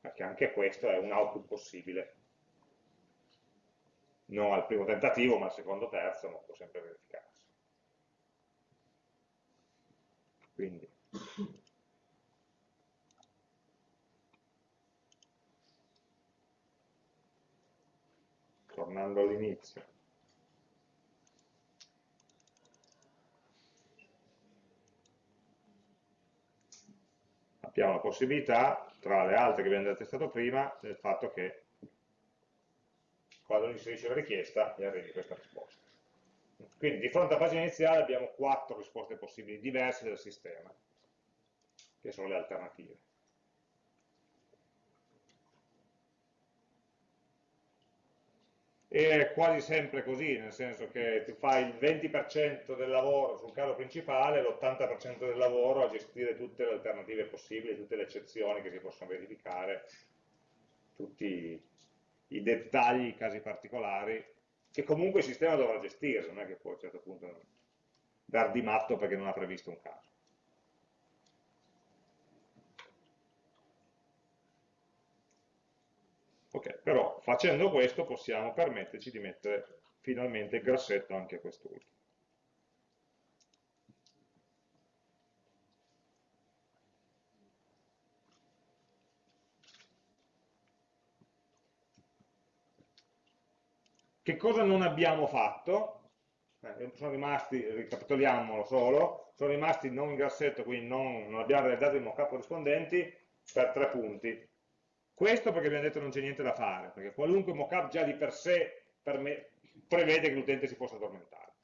perché anche questo è un output possibile non al primo tentativo ma al secondo terzo, ma può sempre verificarsi. Quindi tornando all'inizio abbiamo la possibilità tra le altre che abbiamo già testato prima del fatto che quando inserisce la richiesta e arrivi questa risposta. Quindi di fronte alla pagina iniziale abbiamo quattro risposte possibili diverse del sistema, che sono le alternative. E è quasi sempre così, nel senso che tu fai il 20% del lavoro sul caso principale e l'80% del lavoro a gestire tutte le alternative possibili, tutte le eccezioni che si possono verificare, tutti i dettagli, i casi particolari, che comunque il sistema dovrà gestire, non è che poi a un certo punto dar di matto perché non ha previsto un caso. Ok, però facendo questo possiamo permetterci di mettere finalmente il grassetto anche a quest'ultimo. Che cosa non abbiamo fatto? Eh, sono rimasti, ricapitoliamolo solo, sono rimasti non in grassetto, quindi non, non abbiamo realizzato i mockup corrispondenti per tre punti. Questo perché abbiamo detto non c'è niente da fare, perché qualunque mockup già di per sé per me, prevede che l'utente si possa addormentare.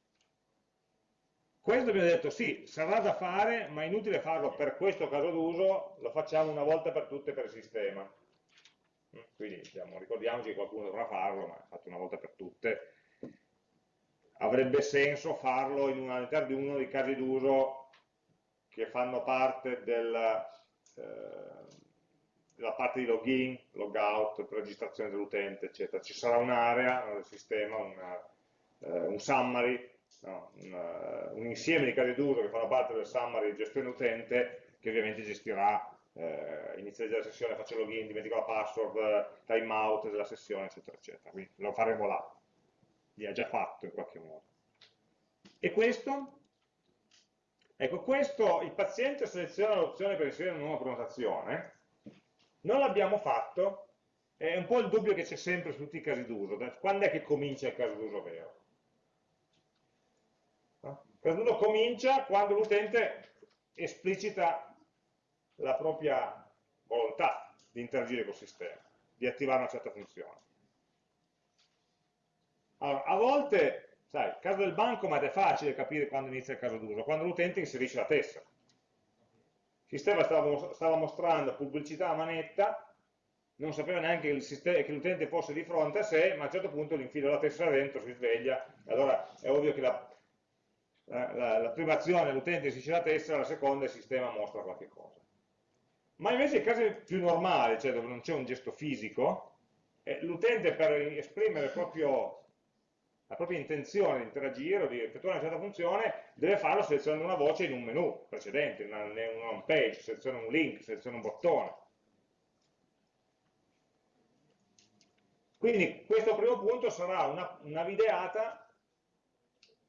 Questo abbiamo detto sì, sarà da fare, ma è inutile farlo per questo caso d'uso, lo facciamo una volta per tutte per il sistema quindi diciamo, ricordiamoci che qualcuno dovrà farlo, ma è fatto una volta per tutte, avrebbe senso farlo all'interno di uno dei casi d'uso che fanno parte del, eh, della parte di login, logout, registrazione dell'utente, eccetera. Ci sarà un'area del sistema, una, eh, un summary, no? un, uh, un, insieme di casi d'uso che fanno parte del summary di gestione utente che ovviamente gestirà eh, inizia la sessione, faccio login, dimentico la password, timeout della sessione, eccetera, eccetera. Quindi lo faremo là. Li ha già fatto in qualche modo. E questo? Ecco, questo il paziente seleziona l'opzione per inserire una nuova prenotazione, non l'abbiamo fatto, è un po' il dubbio che c'è sempre su tutti i casi d'uso, quando è che comincia il caso d'uso vero? Il caso d'uso comincia quando l'utente esplicita la propria volontà di interagire col sistema, di attivare una certa funzione. Allora, a volte, sai, il caso del bancomat è facile capire quando inizia il caso d'uso, quando l'utente inserisce la tessera. Il sistema stava, stava mostrando pubblicità a manetta, non sapeva neanche che l'utente fosse di fronte a sé, ma a un certo punto gli infila la tessera dentro, si sveglia, allora è ovvio che la, la, la prima azione l'utente inserisce la tessera, la seconda il sistema mostra qualche cosa. Ma invece in casi più normali, cioè dove non c'è un gesto fisico, eh, l'utente per esprimere proprio, la propria intenzione di interagire o di effettuare una certa funzione deve farlo selezionando una voce in un menu precedente, in una, in una home page, seleziona un link, seleziona un bottone. Quindi questo primo punto sarà una, una videata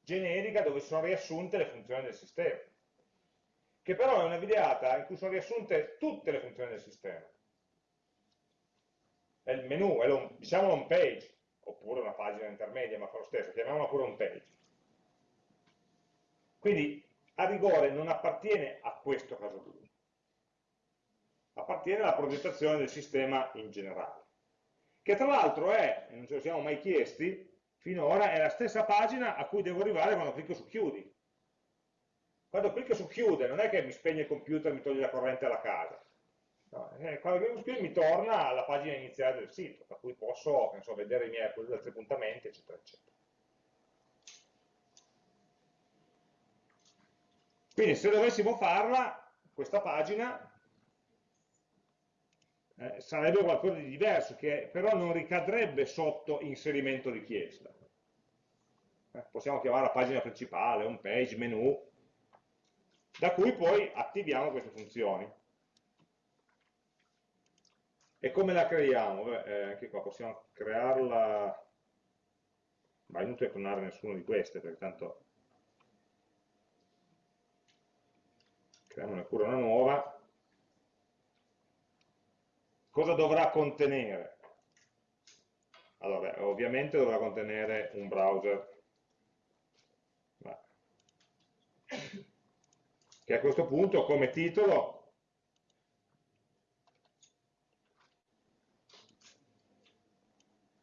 generica dove sono riassunte le funzioni del sistema che però è una videata in cui sono riassunte tutte le funzioni del sistema. È il menu, è lo, diciamo home page, oppure una pagina intermedia, ma fa lo stesso, chiamiamola pure home page. Quindi a rigore non appartiene a questo caso d'uso, appartiene alla progettazione del sistema in generale, che tra l'altro è, e non ce lo siamo mai chiesti, finora è la stessa pagina a cui devo arrivare quando clicco su chiudi. Quando clicco su chiude, non è che mi spegne il computer e mi toglie la corrente alla casa. No, eh, quando clicco su chiude mi torna alla pagina iniziale del sito, per cui posso so, vedere i miei altri appuntamenti, eccetera, eccetera. Quindi se dovessimo farla, questa pagina eh, sarebbe qualcosa di diverso, che però non ricadrebbe sotto inserimento richiesta. Eh, possiamo chiamarla pagina principale, home page, menu, da cui poi attiviamo queste funzioni. E come la creiamo? Beh, eh, anche qua possiamo crearla, ma è inutile clonare nessuna di queste, perché tanto creiamone pure una nuova. Cosa dovrà contenere? Allora, ovviamente dovrà contenere un browser che a questo punto come titolo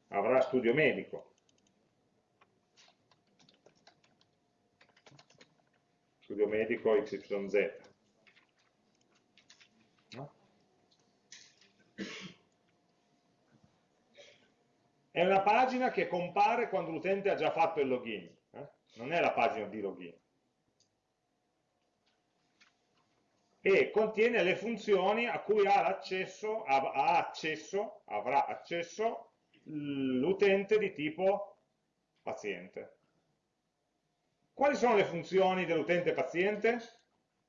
avrà studio medico. Studio medico XYZ. È una pagina che compare quando l'utente ha già fatto il login, eh? non è la pagina di login. E contiene le funzioni a cui ha accesso, ha accesso avrà accesso l'utente di tipo paziente. Quali sono le funzioni dell'utente paziente?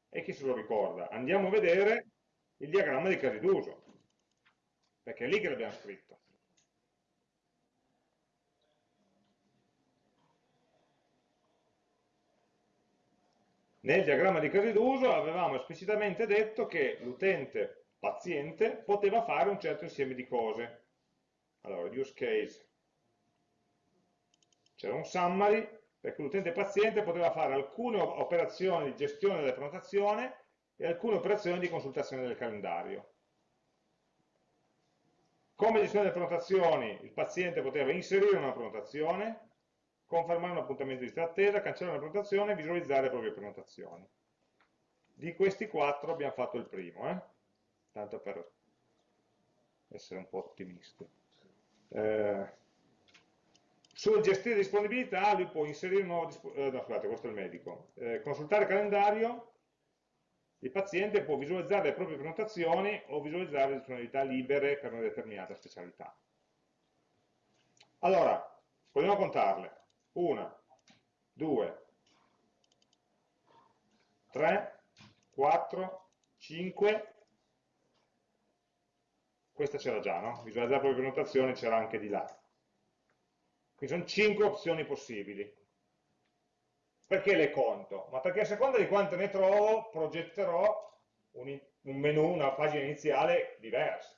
E chi se lo ricorda? Andiamo a vedere il diagramma di casi d'uso, perché è lì che l'abbiamo scritto. Nel diagramma di casi d'uso avevamo esplicitamente detto che l'utente paziente poteva fare un certo insieme di cose. Allora, use case. C'era un summary perché l'utente paziente poteva fare alcune operazioni di gestione della prenotazione e alcune operazioni di consultazione del calendario. Come gestione delle prenotazioni, il paziente poteva inserire una prenotazione, confermare un appuntamento di lista attesa, cancellare una prenotazione e visualizzare le proprie prenotazioni. Di questi quattro abbiamo fatto il primo, eh? tanto per essere un po' ottimisti. Eh, sul gestire disponibilità lui può inserire un nuovo, eh, no scusate questo è il medico, eh, consultare il calendario, il paziente può visualizzare le proprie prenotazioni o visualizzare le disponibilità libere per una determinata specialità. Allora, a contarle. 1, 2, 3, 4, 5, questa c'era già, no? Visualizzare la propria prenotazione c'era anche di là. Quindi sono 5 opzioni possibili. Perché le conto? Ma perché a seconda di quante ne trovo, progetterò un, un menu, una pagina iniziale diversa.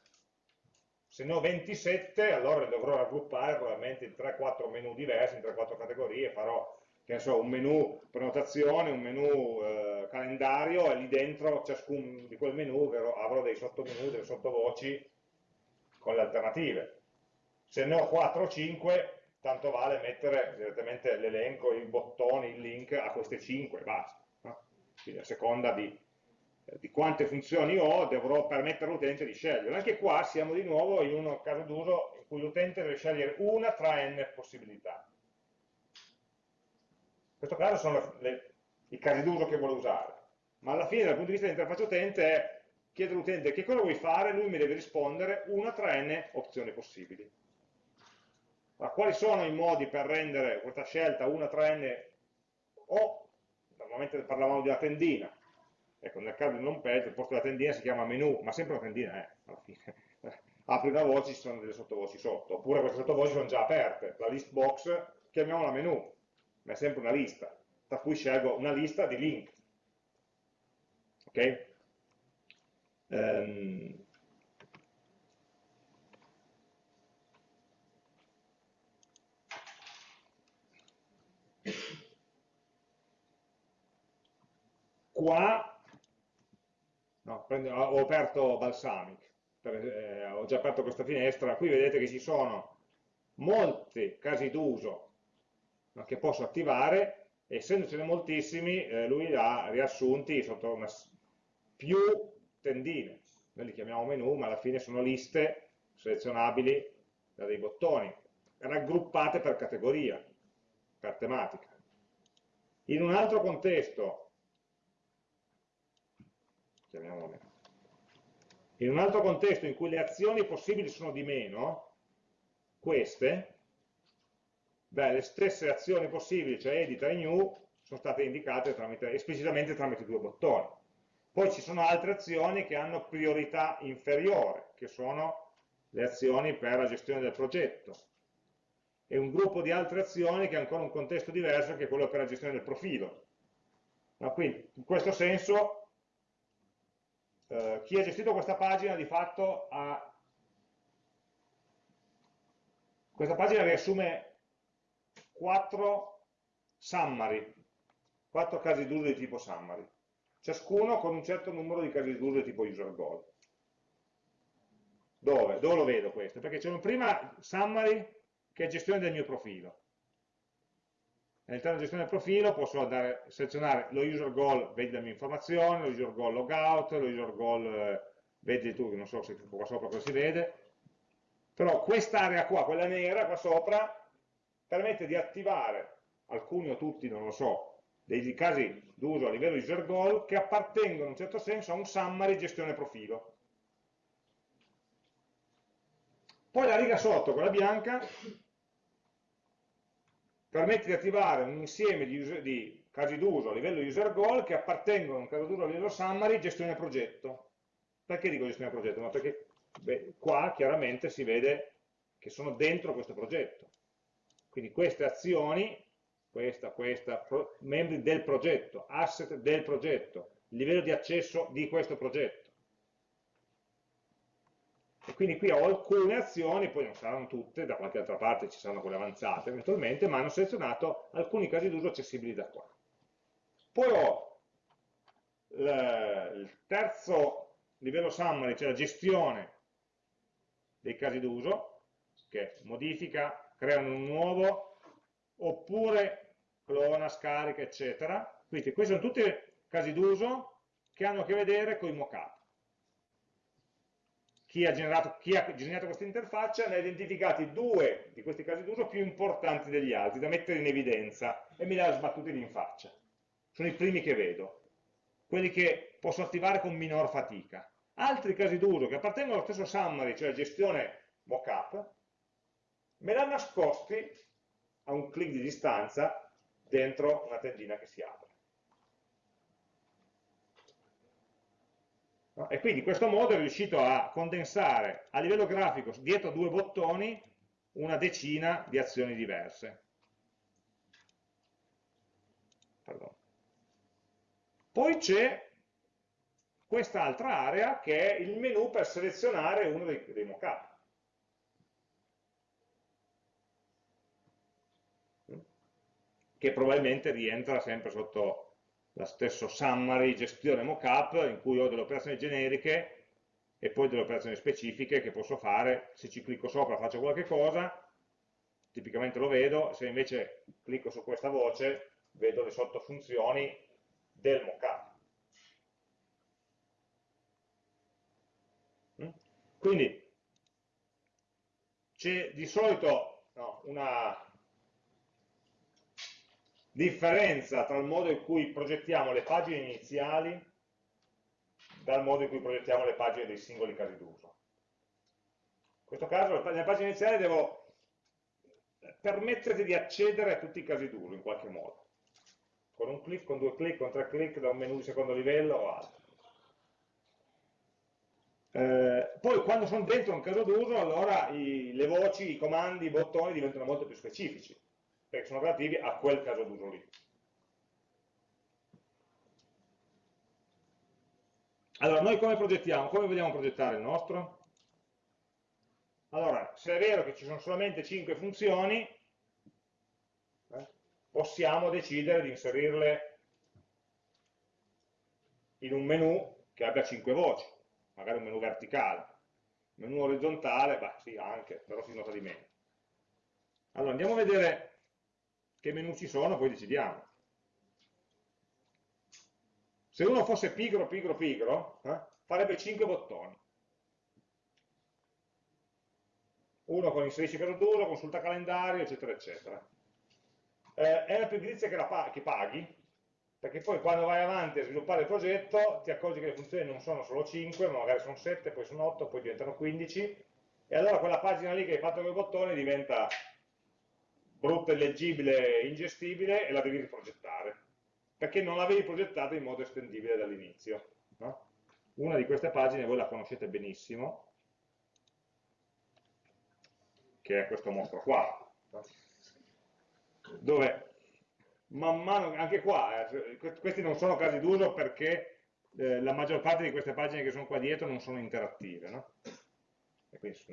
Se ne ho 27, allora dovrò raggruppare probabilmente in 3-4 menu diversi, in 3-4 categorie, farò so, un menu prenotazione, un menu eh, calendario e lì dentro ciascun di quel menu avrò dei sottomenu, delle sottovoci con le alternative. Se ne ho 4 o 5, tanto vale mettere direttamente l'elenco, i bottoni, il link a queste 5 e basta. No? Quindi a seconda di, di, quante funzioni ho, dovrò permettere all'utente di scegliere. Anche qua siamo di nuovo in un caso d'uso in cui l'utente deve scegliere una tra n possibilità. In questo caso sono le, i casi d'uso che vuole usare, ma alla fine dal punto di vista dell'interfaccia utente è chiedere all'utente che cosa vuoi fare, lui mi deve rispondere una tra n opzioni possibili. Ma quali sono i modi per rendere questa scelta una tra n o, normalmente parlavamo di una tendina, ecco nel caso di home page il posto della tendina si chiama menu, ma sempre una tendina è, eh, alla fine. Apri una voce ci sono delle sottovoci sotto, oppure queste sottovoci sono già aperte, la list box chiamiamola menu, ma è sempre una lista, tra cui scelgo una lista di link. Ok? Um, qua no, prendo, ho aperto Balsamic, per, eh, ho già aperto questa finestra, qui vedete che ci sono molti casi d'uso no, che posso attivare, essendocene moltissimi, eh, lui li ha riassunti sotto una, più tendine, noi li chiamiamo menu, ma alla fine sono liste selezionabili da dei bottoni, raggruppate per categoria, per tematica. In un altro contesto chiamiamolo In un altro contesto in cui le azioni possibili sono di meno, queste, beh, le stesse azioni possibili, cioè edita e new, sono state indicate tramite, esplicitamente tramite due bottoni. Poi ci sono altre azioni che hanno priorità inferiore, che sono le azioni per la gestione del progetto, e un gruppo di altre azioni che ha ancora un contesto diverso, che è quello per la gestione del profilo. Ma quindi, in questo senso, eh, chi ha gestito questa pagina di fatto ha questa pagina riassume quattro summary, quattro casi d'uso di tipo summary, ciascuno con un certo numero di casi d'uso di tipo user goal. Dove? Dove lo vedo questo? Perché c'è un prima summary che è gestione del mio profilo. All'interno della gestione del profilo posso andare selezionare lo user goal, vedi la mia informazione, lo user goal logout, lo user goal, eh, vedi tu, non so se qua sopra cosa si vede, però quest'area qua, quella nera qua sopra, permette di attivare alcuni o tutti, non lo so, dei casi d'uso a livello user goal che appartengono in un certo senso a un summary gestione profilo. Poi la riga sotto, quella bianca, permette di attivare un insieme di, user, di casi d'uso a livello user goal che appartengono a un caso d'uso a livello summary gestione progetto. Perché dico gestione progetto? Ma perché beh, qua chiaramente si vede che sono dentro questo progetto. Quindi queste azioni, questa, questa, pro, membri del progetto, asset del progetto, livello di accesso di questo progetto e quindi qui ho alcune azioni, poi non saranno tutte, da qualche altra parte ci saranno quelle avanzate eventualmente, ma hanno selezionato alcuni casi d'uso accessibili da qua. Poi ho il terzo livello summary, cioè la gestione dei casi d'uso, che modifica, crea un nuovo, oppure clona, scarica, eccetera. Quindi questi sono tutti casi d'uso che hanno a che vedere con i mockup chi ha generato, ha generato questa interfaccia ne ha identificati due di questi casi d'uso più importanti degli altri, da mettere in evidenza, e me li ha sbattuti lì in faccia. Sono i primi che vedo, quelli che posso attivare con minor fatica. Altri casi d'uso che appartengono allo stesso summary, cioè gestione mockup, me l'ha nascosti a un clic di distanza dentro una tendina che si apre. No? E quindi in questo modo è riuscito a condensare a livello grafico dietro due bottoni una decina di azioni diverse. Pardon. Poi c'è quest'altra area che è il menu per selezionare uno dei, dei mockup. che probabilmente rientra sempre sotto lo stesso summary gestione mockup in cui ho delle operazioni generiche e poi delle operazioni specifiche che posso fare, se ci clicco sopra faccio qualche cosa, tipicamente lo vedo, se invece clicco su questa voce vedo le sottofunzioni del mockup. Mm? Quindi c'è di solito no, una differenza tra il modo in cui progettiamo le pagine iniziali dal modo in cui progettiamo le pagine dei singoli casi d'uso. In questo caso, nelle pagine iniziali devo permetterti di accedere a tutti i casi d'uso in qualche modo, con un clic, con due clic, con tre clic, da un menu di secondo livello o altro. Eh, poi quando sono dentro un caso d'uso, allora i, le voci, i comandi, i bottoni diventano molto più specifici perché sono relativi a quel caso d'uso lì. Allora, noi come progettiamo? Come vogliamo progettare il nostro? Allora, se è vero che ci sono solamente 5 funzioni, eh, possiamo decidere di inserirle in un menu che abbia 5 voci, magari un menu verticale. Menu orizzontale, beh sì, anche, però si nota di meno. Allora, andiamo a vedere che menu ci sono, poi decidiamo. Se uno fosse pigro, pigro, pigro, eh, farebbe 5 bottoni. Uno con inserisci caso d'uso, consulta calendario, eccetera, eccetera. Eh, è una pigrizia che, la, che paghi, perché poi quando vai avanti a sviluppare il progetto ti accorgi che le funzioni non sono solo 5, ma magari sono 7, poi sono 8, poi diventano 15, e allora quella pagina lì che hai fatto con i bottoni diventa brutta, illeggibile, ingestibile e la devi riprogettare, perché non l'avevi progettata in modo estendibile dall'inizio. No? Una di queste pagine voi la conoscete benissimo, che è questo mostro qua, dove man mano, anche qua, eh, questi non sono casi d'uso perché eh, la maggior parte di queste pagine che sono qua dietro non sono interattive, no?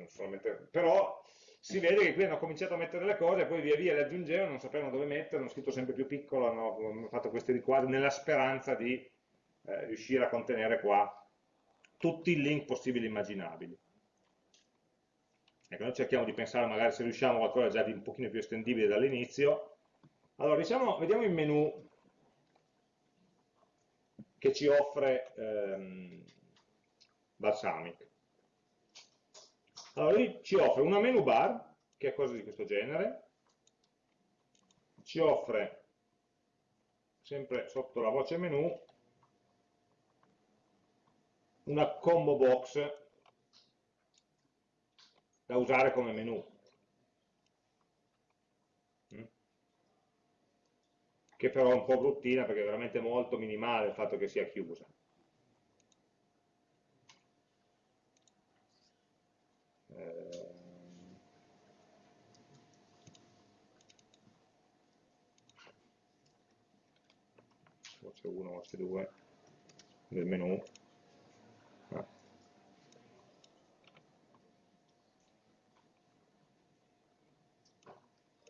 solamente, però si vede che qui hanno cominciato a mettere le cose, poi via via le aggiungevano, non sapevano dove mettere, hanno scritto sempre più piccolo, hanno fatto questi riquadri nella speranza di eh, riuscire a contenere qua tutti i link possibili e immaginabili. Ecco, noi cerchiamo di pensare magari se riusciamo a qualcosa già di un pochino più estendibile dall'inizio. Allora, diciamo, vediamo il menu che ci offre ehm, Balsamic. Allora lui ci offre una menu bar, che è cosa di questo genere, ci offre, sempre sotto la voce menu, una combo box da usare come menu. Mm? Che però è un po' bruttina perché è veramente molto minimale il fatto che sia chiusa. Voce 1, voce 2 del menu. Ah.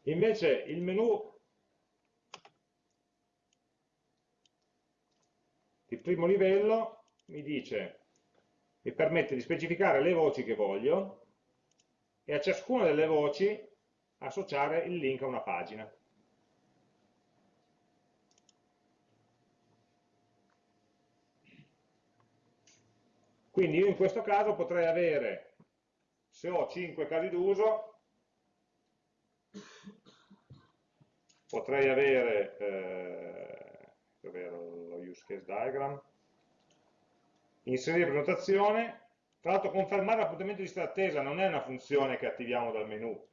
Invece il menu di primo livello mi dice, mi permette di specificare le voci che voglio e a ciascuna delle voci associare il link a una pagina. Quindi io in questo caso potrei avere, se ho 5 casi d'uso, potrei avere, eh, lo use case diagram, inserire prenotazione, tra l'altro confermare l'appuntamento di lista attesa non è una funzione che attiviamo dal menu,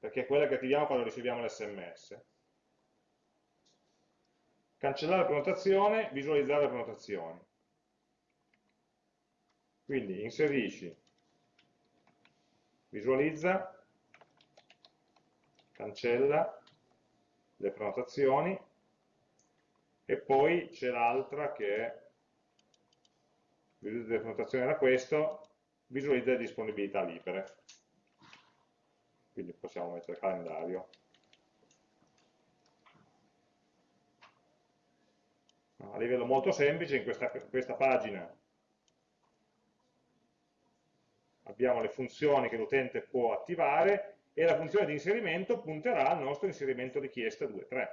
perché è quella che attiviamo quando riceviamo l'SMS. Cancellare la prenotazione, visualizzare la prenotazione. Quindi inserisci, visualizza, cancella le prenotazioni e poi c'è l'altra che è visualizza le prenotazioni era questo, visualizza le disponibilità libere. Quindi possiamo mettere calendario. A livello molto semplice, in questa, questa pagina abbiamo le funzioni che l'utente può attivare e la funzione di inserimento punterà al nostro inserimento richiesta 2.3.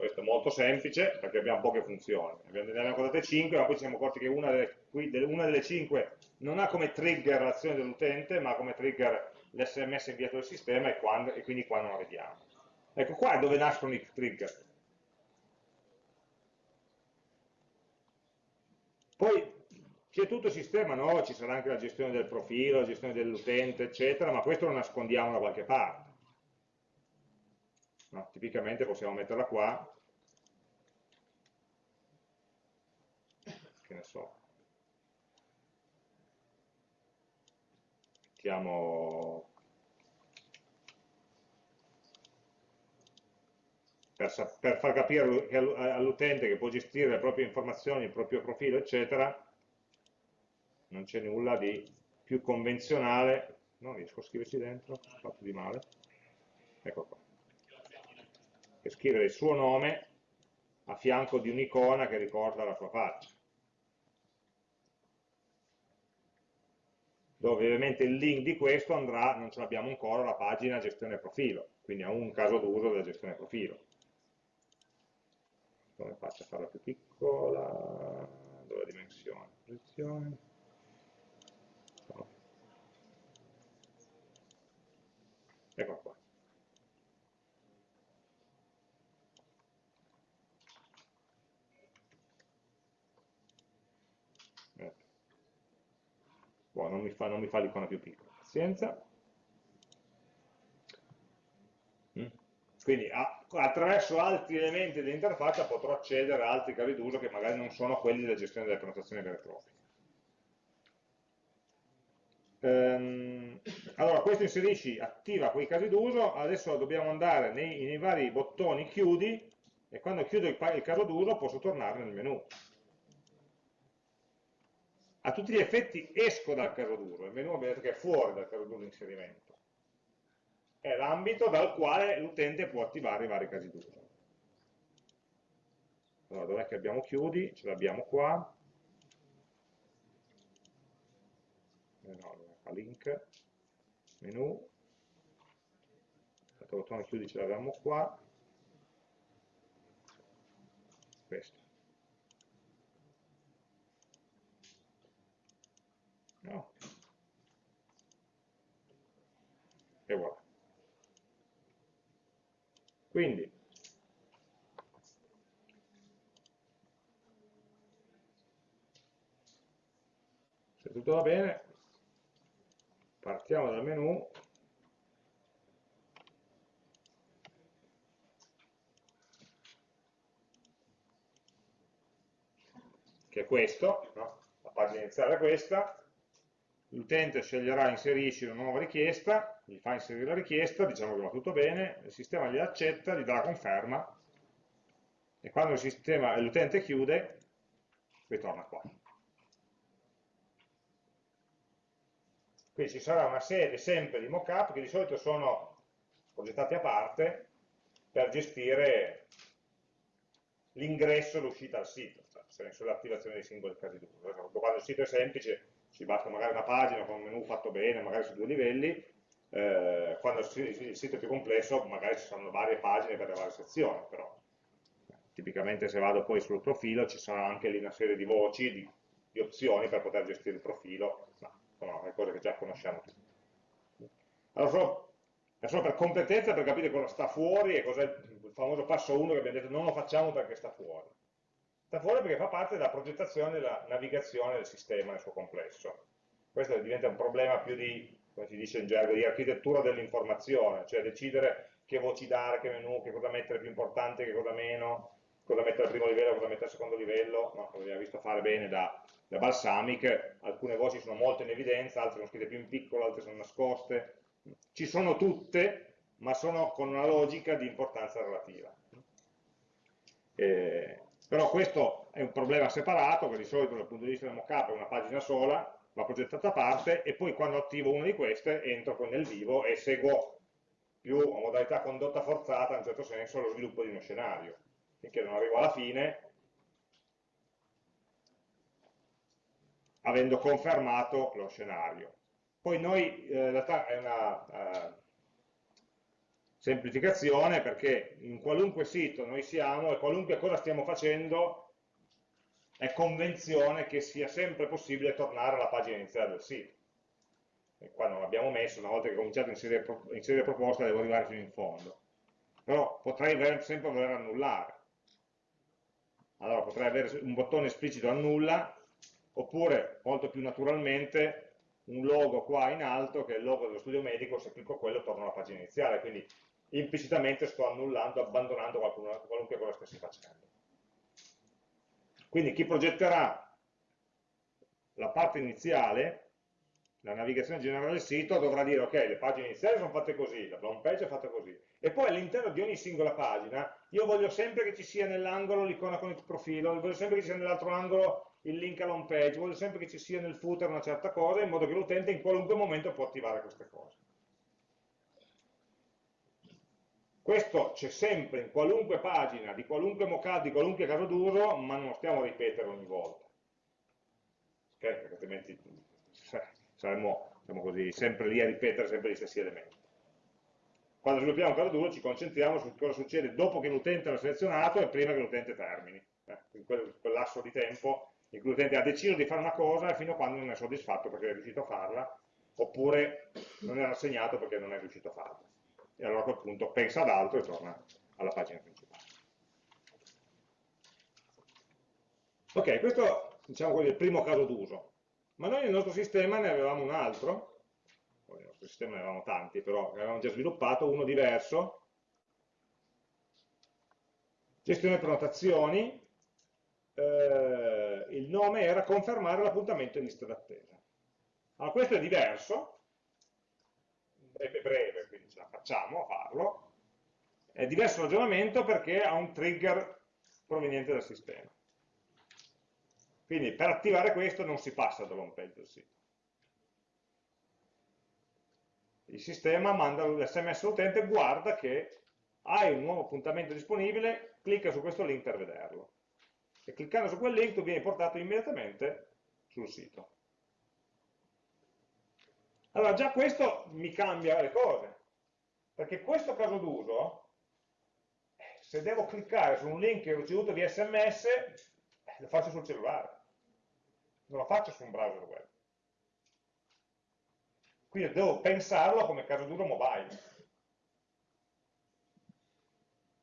questo è molto semplice perché abbiamo poche funzioni, ne abbiamo codate 5 ma poi ci siamo accorti che una delle, una delle 5 non ha come trigger l'azione dell'utente ma come trigger l'sms inviato dal sistema e, quando, e, quindi qua non la vediamo. Ecco qua è dove nascono i trigger. Poi c'è tutto il sistema, no? ci sarà anche la gestione del profilo, la gestione dell'utente, eccetera, ma questo lo nascondiamo da qualche parte. No, tipicamente possiamo metterla qua, che ne so, mettiamo per, per far capire all'utente che può gestire le proprie informazioni, il proprio profilo, eccetera, non c'è nulla di più convenzionale, non riesco a scriverci dentro, ho fatto di male, ecco qua. E scrivere il suo nome a fianco di un'icona che ricorda la sua faccia. Dove ovviamente il link di questo andrà, non ce l'abbiamo ancora, alla pagina gestione profilo, quindi a un caso d'uso della gestione profilo. Come faccio a farla più piccola? Dove la dimensione? Posizione. Ecco qua. Boh, non mi fa, fa l'icona più piccola, pazienza. Mm. Quindi attraverso altri elementi dell'interfaccia potrò accedere a altri cavi d'uso che magari non sono quelli della gestione delle prenotazioni vere e proprie. Allora, questo inserisci, attiva quei casi d'uso, adesso dobbiamo andare nei, nei, vari bottoni chiudi e quando chiudo il, il caso d'uso posso tornare nel menu a tutti gli effetti esco dal caso duro, il menu abbiamo detto che è fuori dal caso duro di inserimento. È l'ambito dal quale l'utente può attivare i vari casi d'uso. Allora, dov'è che abbiamo chiudi? Ce l'abbiamo qua. Eh no, fa link, menu, il bottone chiudi ce l'abbiamo qua. Questo. no? e voilà quindi se tutto va bene partiamo dal menu. Che è questo, no? la pagina iniziale è questa, l'utente sceglierà inserisci una nuova richiesta, gli fa inserire la richiesta, diciamo che va tutto bene, il sistema gli accetta, gli dà la conferma e quando l'utente chiude ritorna qua. Quindi ci sarà una serie sempre di mockup che di solito sono progettati a parte per gestire l'ingresso e l'uscita al sito, cioè l'attivazione dei singoli casi d'uso. Quando il sito è semplice ci basta magari una pagina con un menu fatto bene, magari su due livelli, eh, quando il sito è più complesso magari ci sono varie pagine per le varie sezioni, però tipicamente se vado poi sul profilo ci sarà anche lì una serie di voci, di, di opzioni per poter gestire il profilo, ma sono cose che già conosciamo tutti. Allora, solo, solo per completezza, per capire cosa sta fuori e cos'è il famoso passo 1 che abbiamo detto non lo facciamo perché sta fuori. sta fuori perché fa parte della progettazione e della navigazione del sistema nel suo complesso. Questo diventa un problema più di, come si dice in gergo, di architettura dell'informazione, cioè decidere che voci dare, che menu, che cosa mettere più importante, che cosa meno, cosa mettere al primo livello, cosa mettere al secondo livello, no, come abbiamo visto fare bene da, da Balsamic, alcune voci sono molto in evidenza, altre sono scritte più in piccolo, altre sono nascoste, ci sono tutte, ma sono con una logica di importanza relativa. Eh, però questo è un problema separato, che di solito dal punto di vista del mockup è una pagina sola, va progettata a parte, e poi quando attivo una di queste entro poi nel vivo e seguo più a modalità condotta forzata, in un certo senso, lo sviluppo di uno scenario. Finché non arrivo alla fine, avendo confermato lo scenario. Poi noi, eh, in realtà è una uh, semplificazione perché in qualunque sito noi siamo e qualunque cosa stiamo facendo è convenzione che sia sempre possibile tornare alla pagina iniziale del sito. E qua non l'abbiamo messo, una volta che ho cominciato a inserire, inserire proposta devo arrivare fino in fondo. Però potrei sempre voler annullare. Allora potrei avere un bottone esplicito annulla, oppure molto più naturalmente un logo qua in alto che è il logo dello studio medico, se clicco quello torno alla pagina iniziale, quindi implicitamente sto annullando, abbandonando qualunque cosa stessi facendo. Quindi chi progetterà la parte iniziale, la navigazione generale del sito, dovrà dire ok, le pagine iniziali sono fatte così, la home page è fatta così, e poi all'interno di ogni singola pagina io voglio sempre che ci sia nell'angolo l'icona con il profilo, voglio sempre che ci sia nell'altro angolo il link all'home page, voglio sempre che ci sia nel footer una certa cosa, in modo che l'utente in qualunque momento può attivare queste cose. Questo c'è sempre in qualunque pagina, di qualunque mockup, di qualunque caso d'uso, ma non lo stiamo a ripetere ogni volta. Okay? Perché altrimenti saremmo diciamo così, sempre lì a ripetere sempre gli stessi elementi. Quando sviluppiamo un caso d'uso ci concentriamo su cosa succede dopo che l'utente l'ha selezionato e prima che l'utente termini. Eh, in quel, quel lasso di tempo in cui l'utente ha deciso di fare una cosa e fino a quando non è soddisfatto perché è riuscito a farla, oppure non è rassegnato perché non è riuscito a farla. E allora a quel punto pensa ad altro e torna alla pagina principale. Ok, questo diciamo così, è il primo caso d'uso. Ma noi nel nostro sistema ne avevamo un altro, nel nostro sistema ne avevamo tanti, però ne avevamo già sviluppato uno diverso, gestione prenotazioni, eh, il nome era confermare l'appuntamento in lista d'attesa. Allora questo è diverso, è breve, la facciamo a farlo, è diverso ragionamento perché ha un trigger proveniente dal sistema. Quindi per attivare questo non si passa dall'home page del sito. Il sistema manda l'sms all'utente, guarda che hai un nuovo appuntamento disponibile, clicca su questo link per vederlo e cliccando su quel link tu vieni portato immediatamente sul sito. Allora già questo mi cambia le cose, perché questo caso d'uso, se devo cliccare su un link che ho ricevuto via sms, lo faccio sul cellulare, non lo faccio su un browser web. Quindi devo pensarlo come caso d'uso mobile.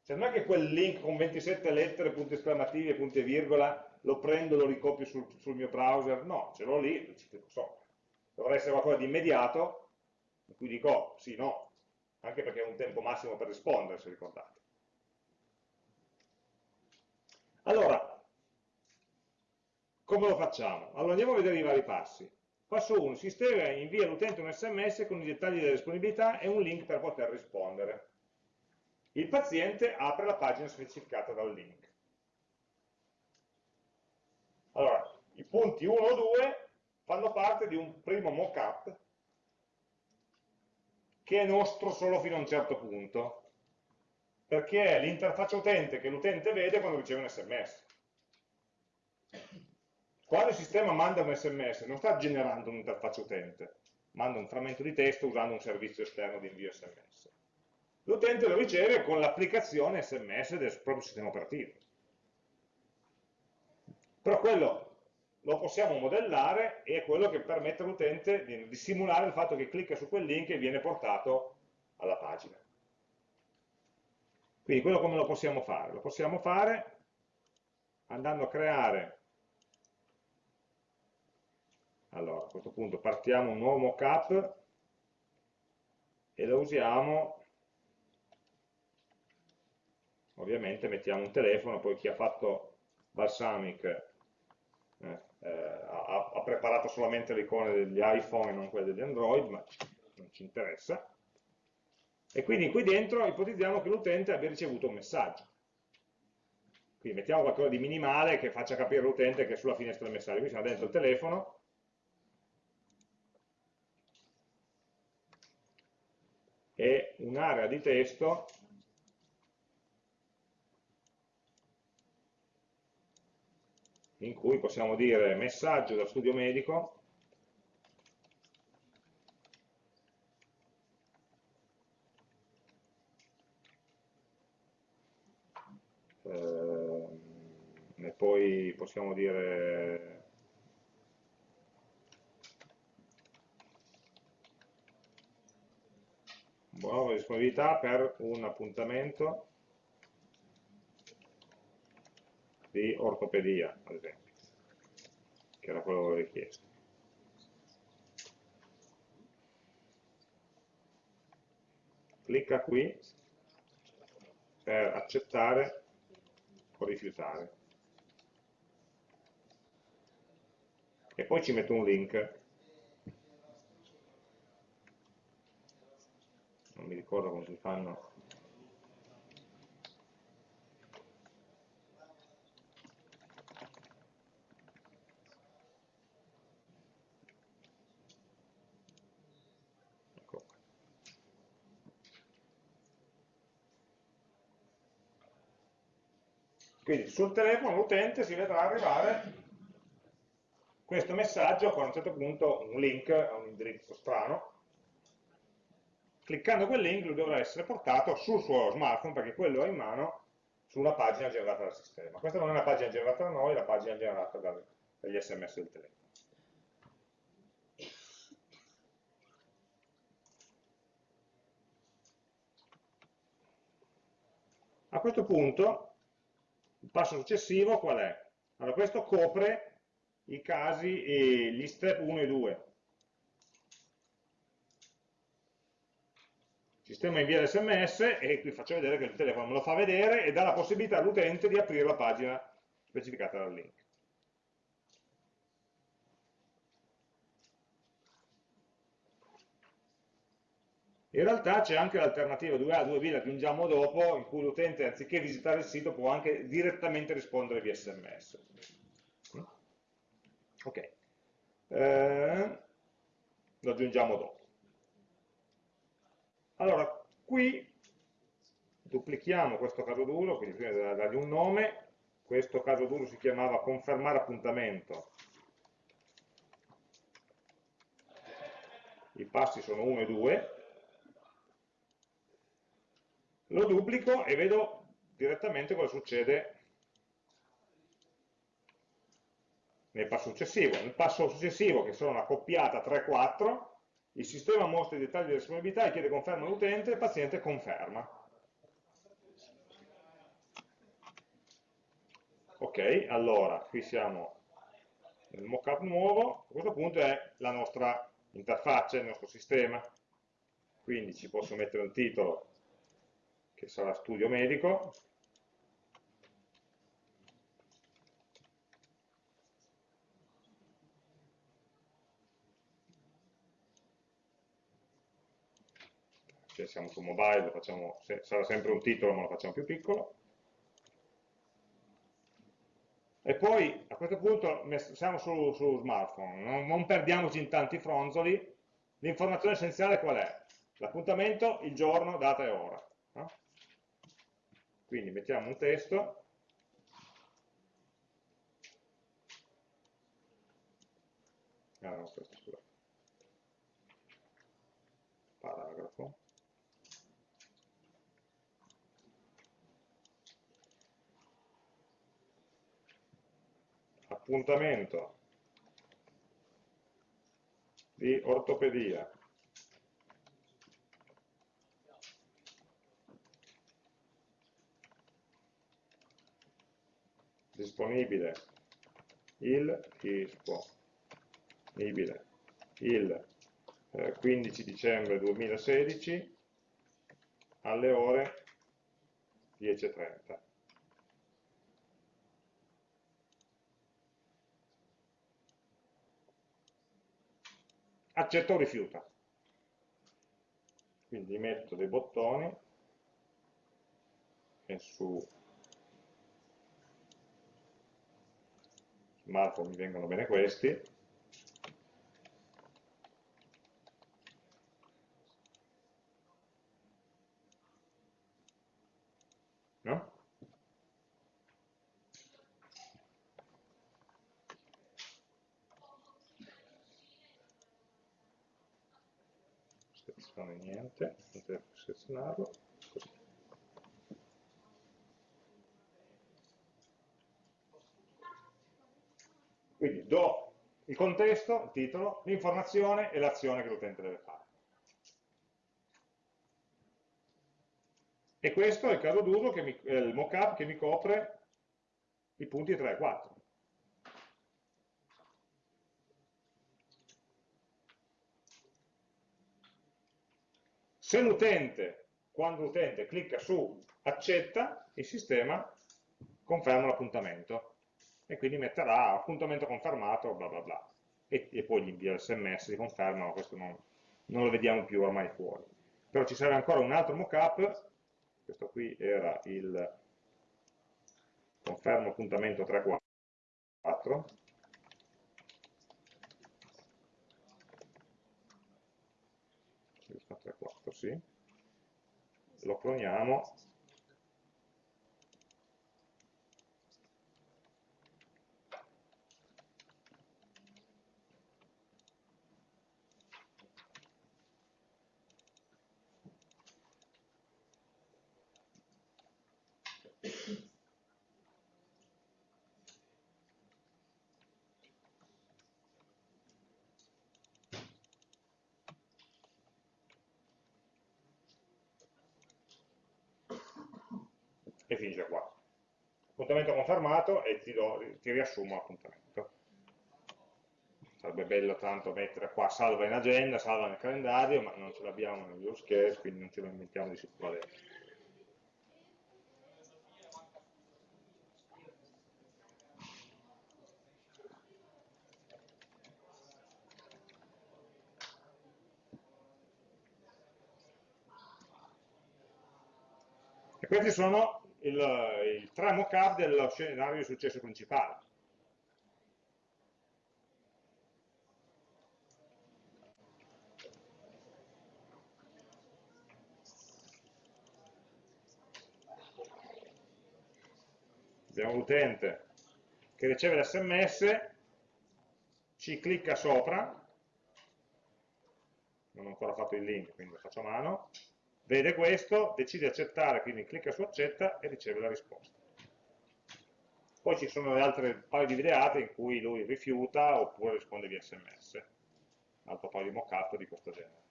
Cioè non è che quel link con 27 lettere, punti esclamativi e punti e virgola, lo prendo e lo ricopio sul, sul, mio browser, no, ce l'ho lì, ci clicco sopra. Dovrà essere qualcosa di immediato, in cui dico oh, sì, no, anche perché è un tempo massimo per rispondere, se ricordate. Allora, come lo facciamo? Allora andiamo a vedere i vari passi. Passo 1, il sistema invia all'utente un sms con i dettagli della disponibilità e un link per poter rispondere il paziente apre la pagina specificata dal link. Allora, i punti 1 o 2 fanno parte di un primo mock-up che è nostro solo fino a un certo punto, perché è l'interfaccia utente che l'utente vede quando riceve un sms. Quando il sistema manda un sms non sta generando un'interfaccia utente, manda un frammento di testo usando un servizio esterno di invio sms l'utente lo riceve con l'applicazione SMS del proprio sistema operativo. Però quello lo possiamo modellare e è quello che permette all'utente di, di, simulare il fatto che clicca su quel link e viene portato alla pagina. Quindi quello come lo possiamo fare? Lo possiamo fare andando a creare allora a questo punto partiamo un nuovo mockup e lo usiamo ovviamente mettiamo un telefono poi chi ha fatto Balsamic eh, eh, ha, ha, preparato solamente le icone degli iPhone e non quelle degli Android ma non ci interessa. E quindi qui dentro ipotizziamo che l'utente abbia ricevuto un messaggio. Quindi mettiamo qualcosa di minimale che faccia capire all'utente che è sulla finestra del messaggio. Qui siamo dentro il telefono. E un'area di testo in cui possiamo dire messaggio da studio medico. Eh, e poi possiamo dire nuova disponibilità per un appuntamento di ortopedia, ad esempio, che era quello che avevo richiesto. Clicca qui per accettare o rifiutare. E poi ci metto un link non mi ricordo come si fanno ecco quindi sul telefono l'utente si vedrà arrivare questo messaggio con a un certo punto un link a un indirizzo strano cliccando quel link lui dovrà essere portato sul suo smartphone perché quello ha in mano su una pagina generata dal sistema. Questa non è una pagina generata da noi, è la pagina generata dagli sms del telefono. A questo punto il passo successivo qual è? Allora questo copre i casi, gli step 1 e 2, sistema invia l'sms e qui faccio vedere che il telefono me lo fa vedere e dà la possibilità all'utente di aprire la pagina specificata dal link. In realtà c'è anche l'alternativa 2A, 2B, la aggiungiamo dopo, in cui l'utente anziché visitare il sito può anche direttamente rispondere via sms. Ok, eh, lo aggiungiamo dopo. Allora, qui duplichiamo questo caso d'uso, quindi prima di dargli un nome, questo caso d'uso si chiamava confermare appuntamento, i passi sono 1 e 2, lo duplico e vedo direttamente cosa succede nel passo successivo. Nel passo successivo, che sono una coppiata 3-4, il sistema mostra i dettagli della disponibilità e chiede conferma all'utente, il paziente conferma. Ok, allora, qui siamo nel mockup nuovo, a questo punto è la nostra interfaccia, il nostro sistema, quindi ci posso mettere un titolo che sarà studio medico, se siamo su mobile facciamo, sarà sempre un titolo ma lo facciamo più piccolo e poi a questo punto siamo su, su smartphone non, non, perdiamoci in tanti fronzoli l'informazione essenziale qual è? l'appuntamento, il giorno, data e ora no? Quindi mettiamo un testo. Ah, no, questo, paragrafo. Appuntamento di ortopedia disponibile. Il disponibile. Il eh, 15 dicembre 2016 alle ore 10.30 accetta o rifiuta. Quindi metto dei bottoni e su Marco mi vengono bene questi no? selezione niente, devo selezionarlo Quindi do il contesto, il titolo, l'informazione e l'azione che l'utente deve fare. E questo è il caso d'uso, il mockup che mi copre i punti 3 e 4. Se l'utente, quando l'utente clicca su accetta, il sistema conferma l'appuntamento e quindi metterà appuntamento confermato, bla bla bla, e, e poi gli invia il sms, di conferma, ma questo non, non, lo vediamo più ormai fuori. Però ci serve ancora un altro mockup, questo qui era il confermo appuntamento 3.4, sì. lo cloniamo e finisce qua. Appuntamento confermato e ti, do, ti riassumo l'appuntamento. Sarebbe bello tanto mettere qua salva in agenda, salva nel calendario, ma non ce l'abbiamo nel use case, quindi non ce lo inventiamo di sicuro adesso. E questi sono il, il tre mock-up dello scenario di successo principale. Abbiamo l'utente che riceve l'sms, ci clicca sopra, non ho ancora fatto il link, quindi lo faccio a mano, vede questo, decide accettare, quindi clicca su accetta e riceve la risposta. Poi ci sono le altre paio di videate in cui lui rifiuta oppure risponde via sms. Un altro paio di mock-up di questo genere.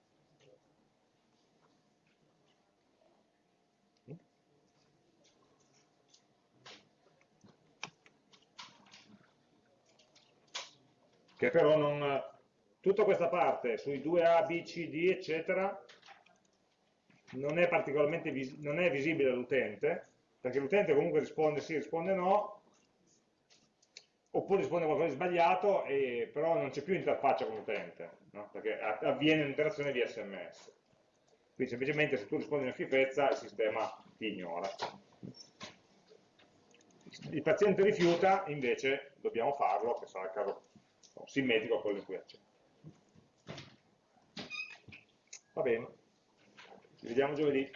Che però non... Tutta questa parte sui 2A, B, C, D, eccetera, non è particolarmente vis non è visibile all'utente, perché l'utente comunque risponde sì, risponde no, oppure risponde qualcosa di sbagliato, e, però non c'è più interfaccia con l'utente, no? perché avviene un'interazione via sms. Quindi semplicemente se tu rispondi una schifezza il sistema ti ignora. Il paziente rifiuta, invece dobbiamo farlo, che sarà il caso simmetrico a quello in cui accetta. Va bene. Ci vediamo giovedì.